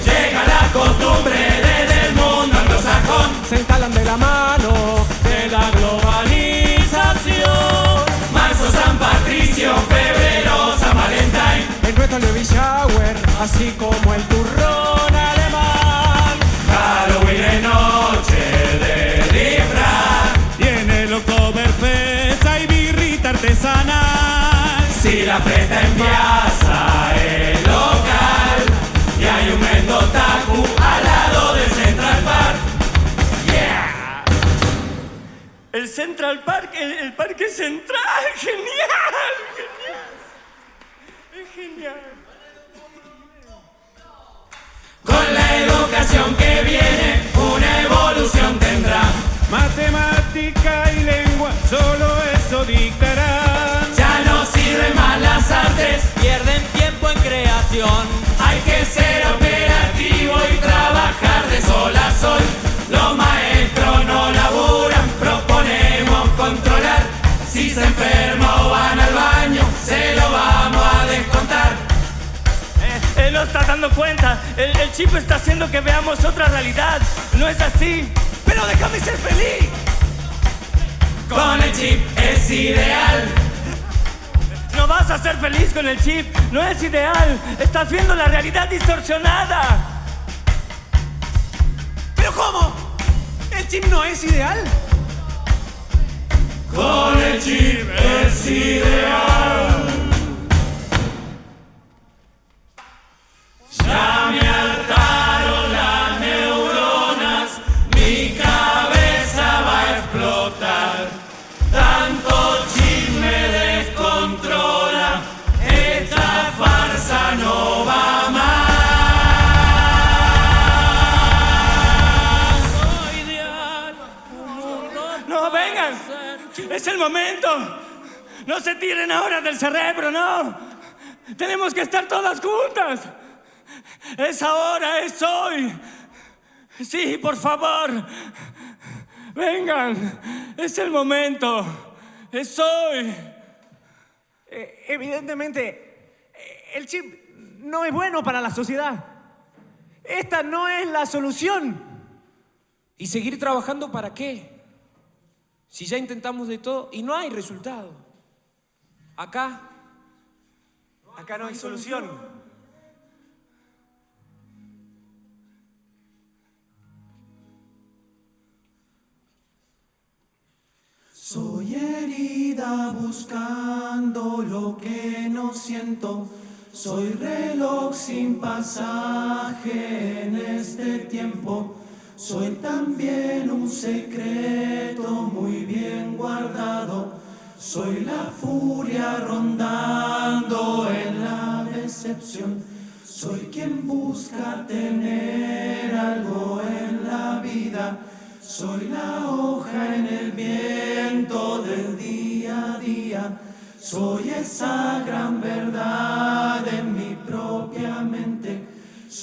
Llega la costumbre desde el mundo anglosajón. Se instalan de la mano de la globalización. Marzo, San Patricio, febrero, San Valentín. En nuestro baby shower, así como el turrón alemán. Halloween de noche Si la fiesta en piazza es local y hay un Mendotaku al lado del Central Park. Yeah. El Central Park, el, Parque Central. [LAUGHS] ¡Genial! ¡Genial! Es genial. Con la educación que viene, una evolución tendrá. Matemática y lengua, solo eso dictarán. Pierden tiempo en creación. hay que ser operativo y trabajar de sol a sol. Los maestros no laburan, proponemos controlar. Si se enferma o van al baño, se lo vamos a descontar. Eh, Él no está dando cuenta. El, el chip está haciendo que veamos otra realidad. No es así. Pero déjame ser feliz. Con el chip es ideal. No vas a ser feliz con el chip. No es ideal. Estás viendo la realidad distorsionada. ¿Pero cómo? ¿El chip no es ideal? Con el chip es ideal. Ya me momento. No se tiren ahora del cerebro, no. Tenemos que estar todas juntas. Es ahora, es hoy. Sí, por favor. Vengan. Es el momento. Es hoy. Eh, evidentemente, el chip no es bueno para la sociedad. Esta no es la solución. ¿Y seguir trabajando para qué? Si ya intentamos de todo y no hay resultado. Acá Acá no hay solución. Soy herida buscando lo que no siento. Soy reloj sin pasaje en este tiempo. Soy también un secreto muy bien guardado. Soy la furia rondando en la decepción. Soy quien busca tener algo en la vida. Soy la hoja en el viento del día a día. Soy esa gran verdad en mi propia mente.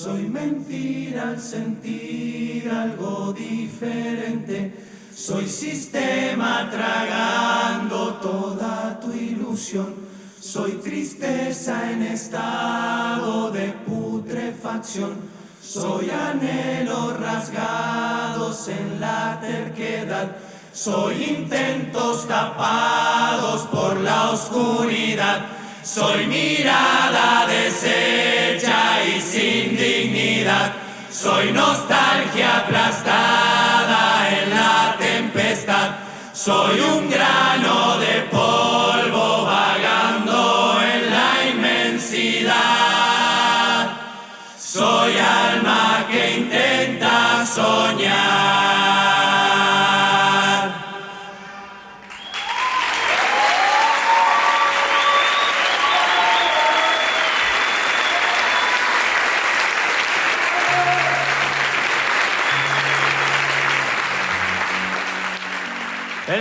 Soy mentira al sentir algo diferente. Soy sistema tragando toda tu ilusión. Soy tristeza en estado de putrefacción. Soy anhelos rasgados en la terquedad. Soy intentos tapados por la oscuridad. Soy mirada deshecha y sin dignidad. Soy nostalgia aplastada en la tempestad. Soy un grano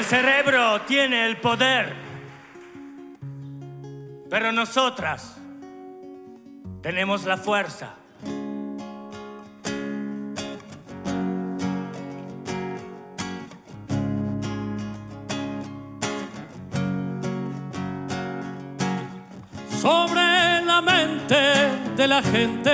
cerebro tiene el poder, pero nosotras tenemos la fuerza. Sobre la mente de la gente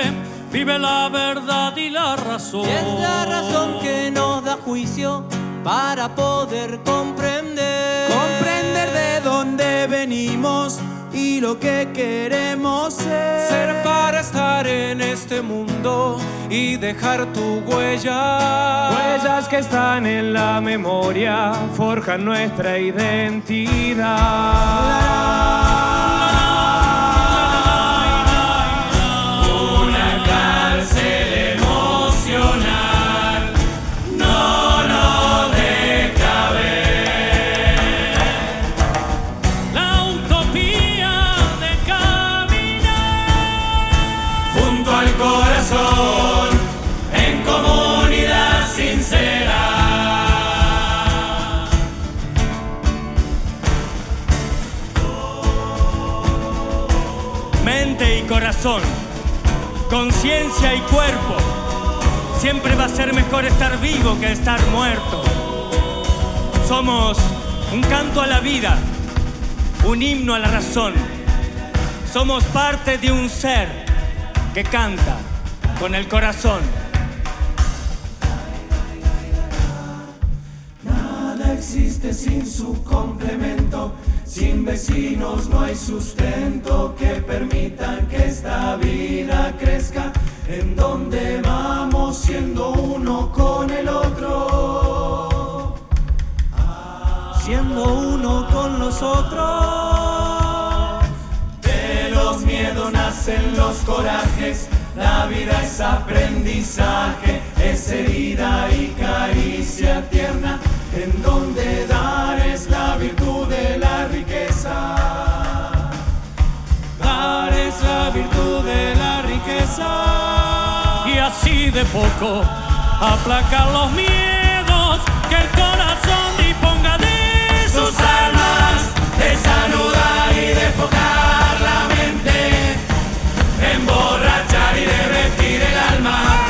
vive la verdad y la razón. Y es la razón que nos da juicio para poder comprender. Comprender de dónde venimos y lo que queremos ser. Ser para estar en este mundo y dejar tu huella. Huellas que están en la memoria, forjan nuestra identidad. Conciencia y cuerpo. Siempre va a ser mejor estar vivo que estar muerto. Somos un canto a la vida, un himno a la razón. Somos parte de un ser que canta con el corazón. Nada existe sin su complemento. Sin vecinos no hay sustento que permitan que esta vida crezca. En donde vamos siendo uno con el otro. Siendo uno con los otros. De los miedos nacen los corajes. La vida es aprendizaje, es herida y caricia tierna. En donde dar es la virtud de la riqueza. Dar es la virtud de la riqueza. Y así de poco aplacar los miedos que el corazón disponga de sus almas, desanudar y despojar la mente, emborrachar y derretir el alma.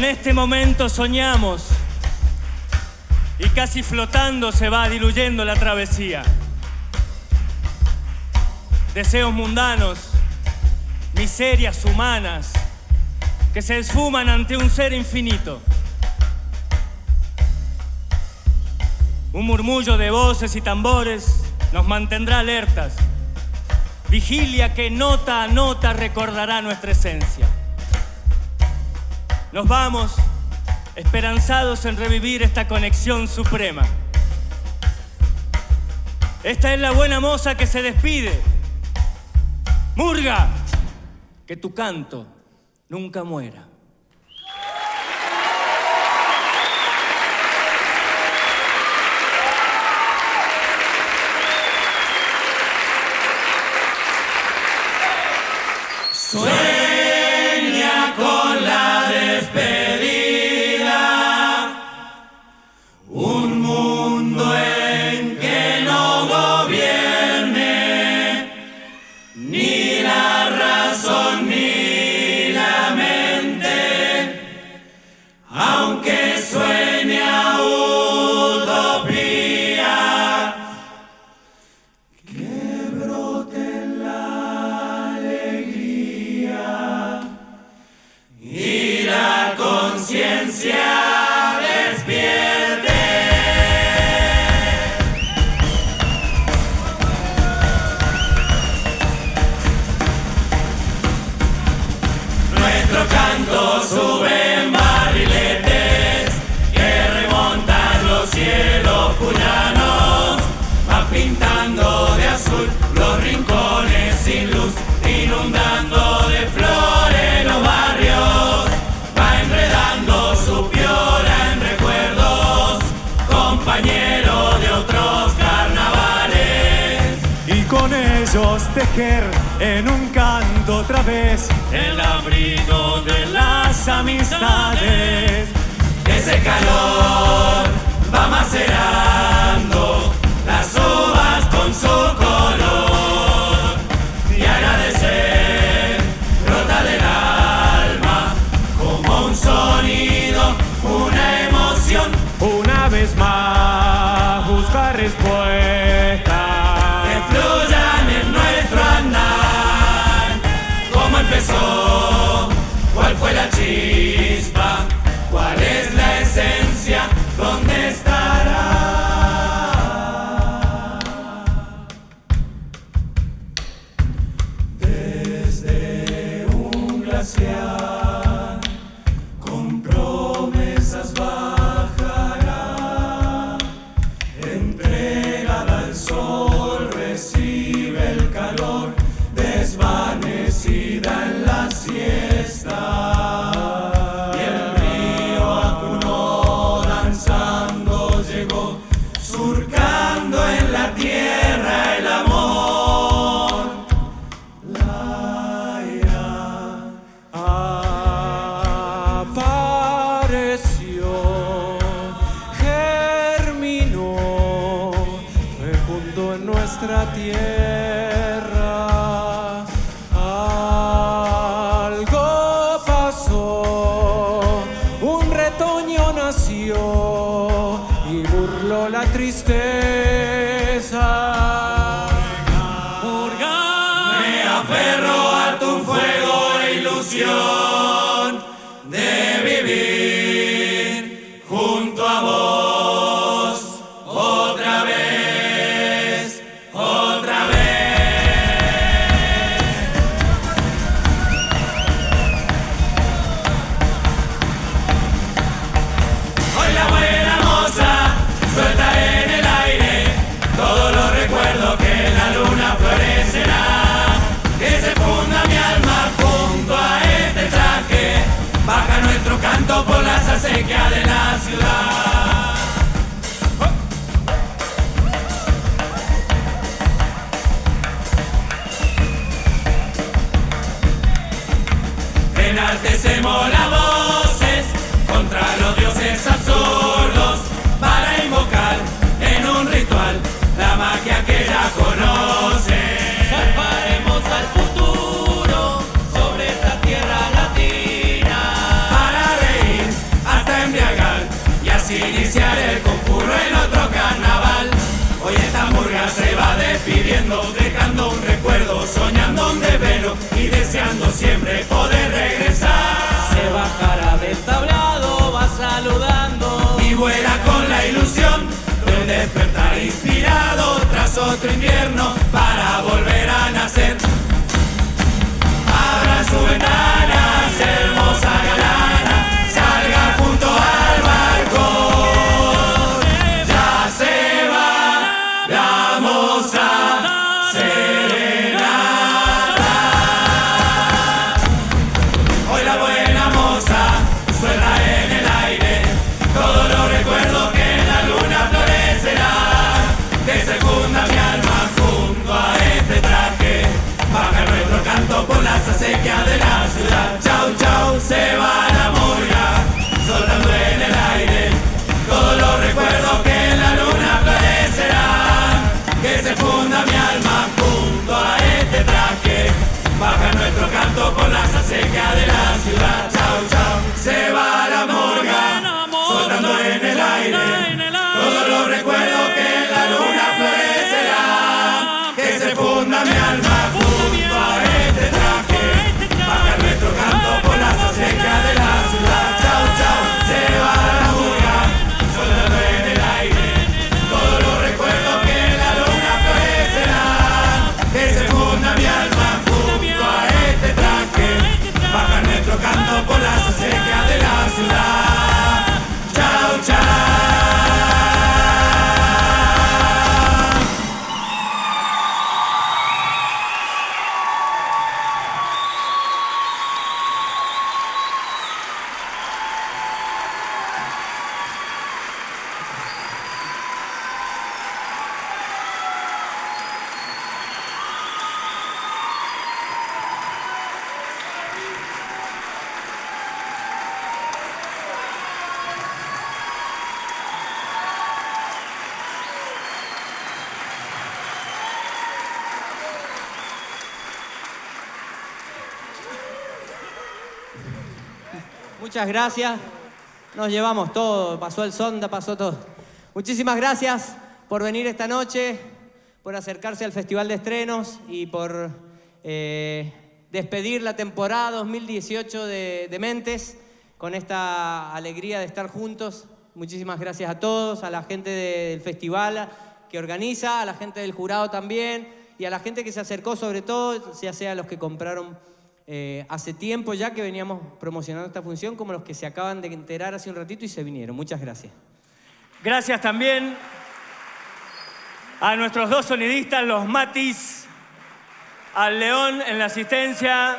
Con este momento soñamos y casi flotando se va diluyendo la travesía. Deseos mundanos, miserias humanas que se esfuman ante un ser infinito. Un murmullo de voces y tambores nos mantendrá alertas. Vigilia que nota a nota recordará nuestra esencia. Nos vamos, esperanzados en revivir esta conexión suprema. Esta es la buena moza que se despide. Murga, que tu canto nunca muera. y burló la tristeza. dejando un recuerdo, soñando un develo y deseando siempre poder regresar. Se bajará del tablado, va saludando y vuela con la ilusión de despertar inspirado tras otro invierno para volver a nacer. Abra su ventana, gracias. Nos llevamos todo, pasó el sonda, pasó todo. Muchísimas gracias por venir esta noche, por acercarse al Festival de Estrenos y por eh, despedir la temporada 2018 de, de Mentes con esta alegría de estar juntos. Muchísimas gracias a todos, a la gente del festival que organiza, a la gente del jurado también y a la gente que se acercó sobre todo, ya sea los que compraron eh, hace tiempo ya que veníamos promocionando esta función, como los que se acaban de enterar hace un ratito y se vinieron. Muchas gracias. Gracias también a nuestros dos sonidistas, los Matis, al León en la asistencia,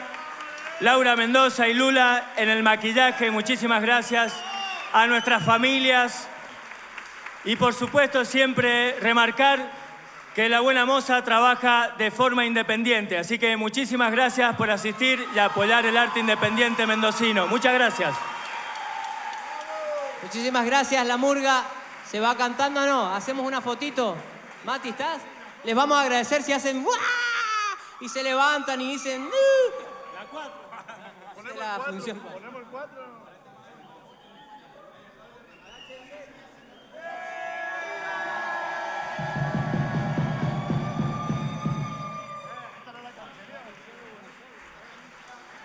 Laura Mendoza y Lula en el maquillaje. Muchísimas gracias a nuestras familias y por supuesto siempre remarcar que La Buena Moza trabaja de forma independiente. Así que muchísimas gracias por asistir y apoyar el arte independiente mendocino. Muchas gracias. Muchísimas gracias, La Murga. ¿Se va cantando o no? ¿Hacemos una fotito? Mati, ¿estás? Les vamos a agradecer si hacen ¡Wah! y se levantan y dicen ¡Uh! La cuatro. Ponemos la función.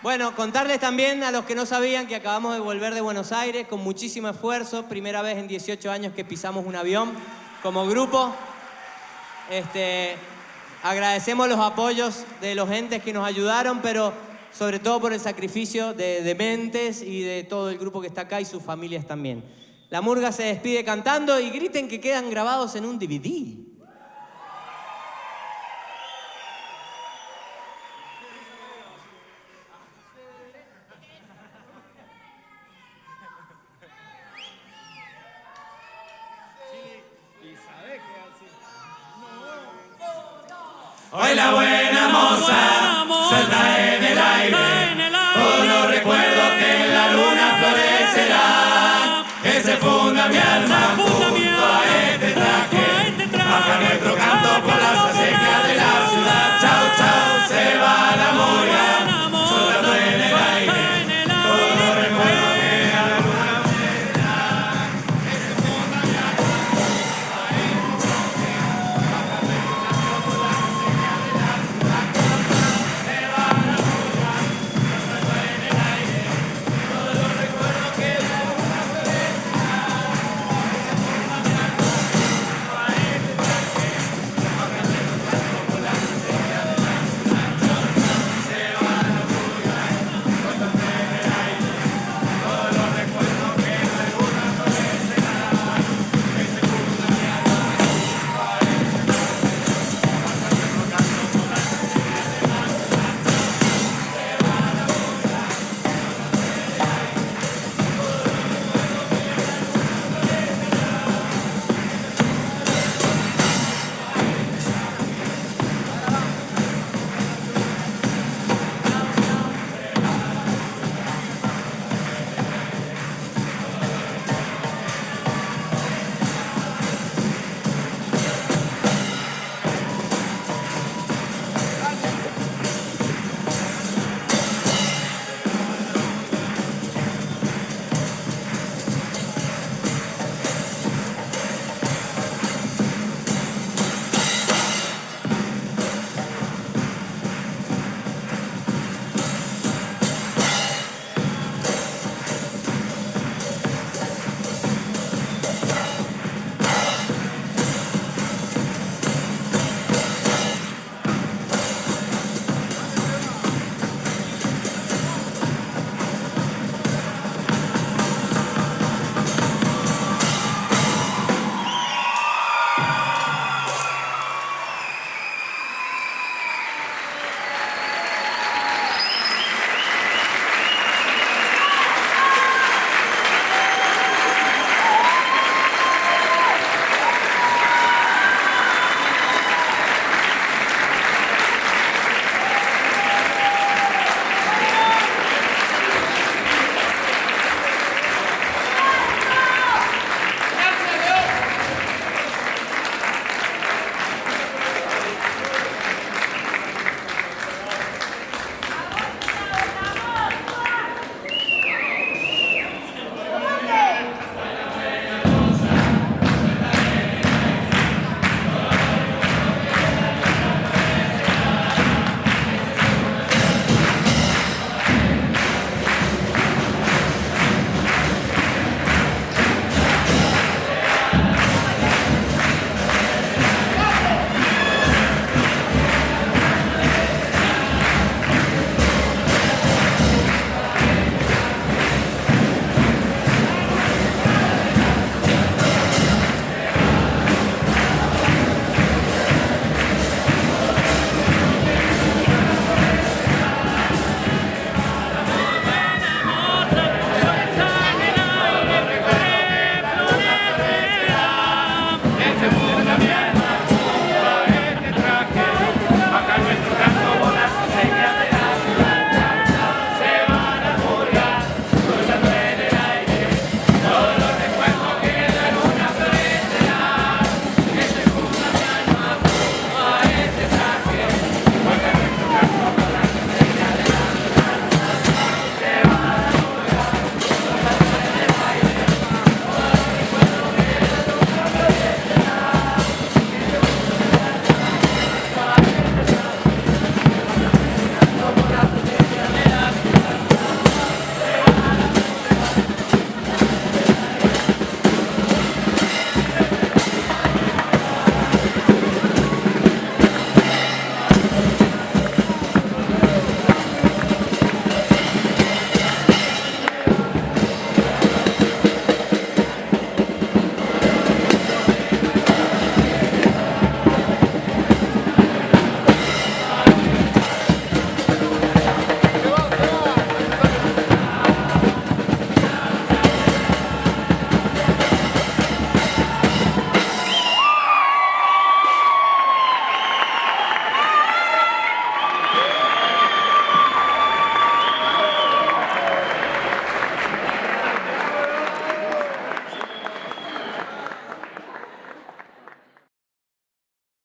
Bueno, contarles también a los que no sabían que acabamos de volver de Buenos Aires con muchísimo esfuerzo. Primera vez en 18 años que pisamos un avión como grupo. Este, agradecemos los apoyos de los entes que nos ayudaron, pero sobre todo por el sacrificio de, de Mentes y de todo el grupo que está acá y sus familias también. La murga se despide cantando y griten que quedan grabados en un DVD.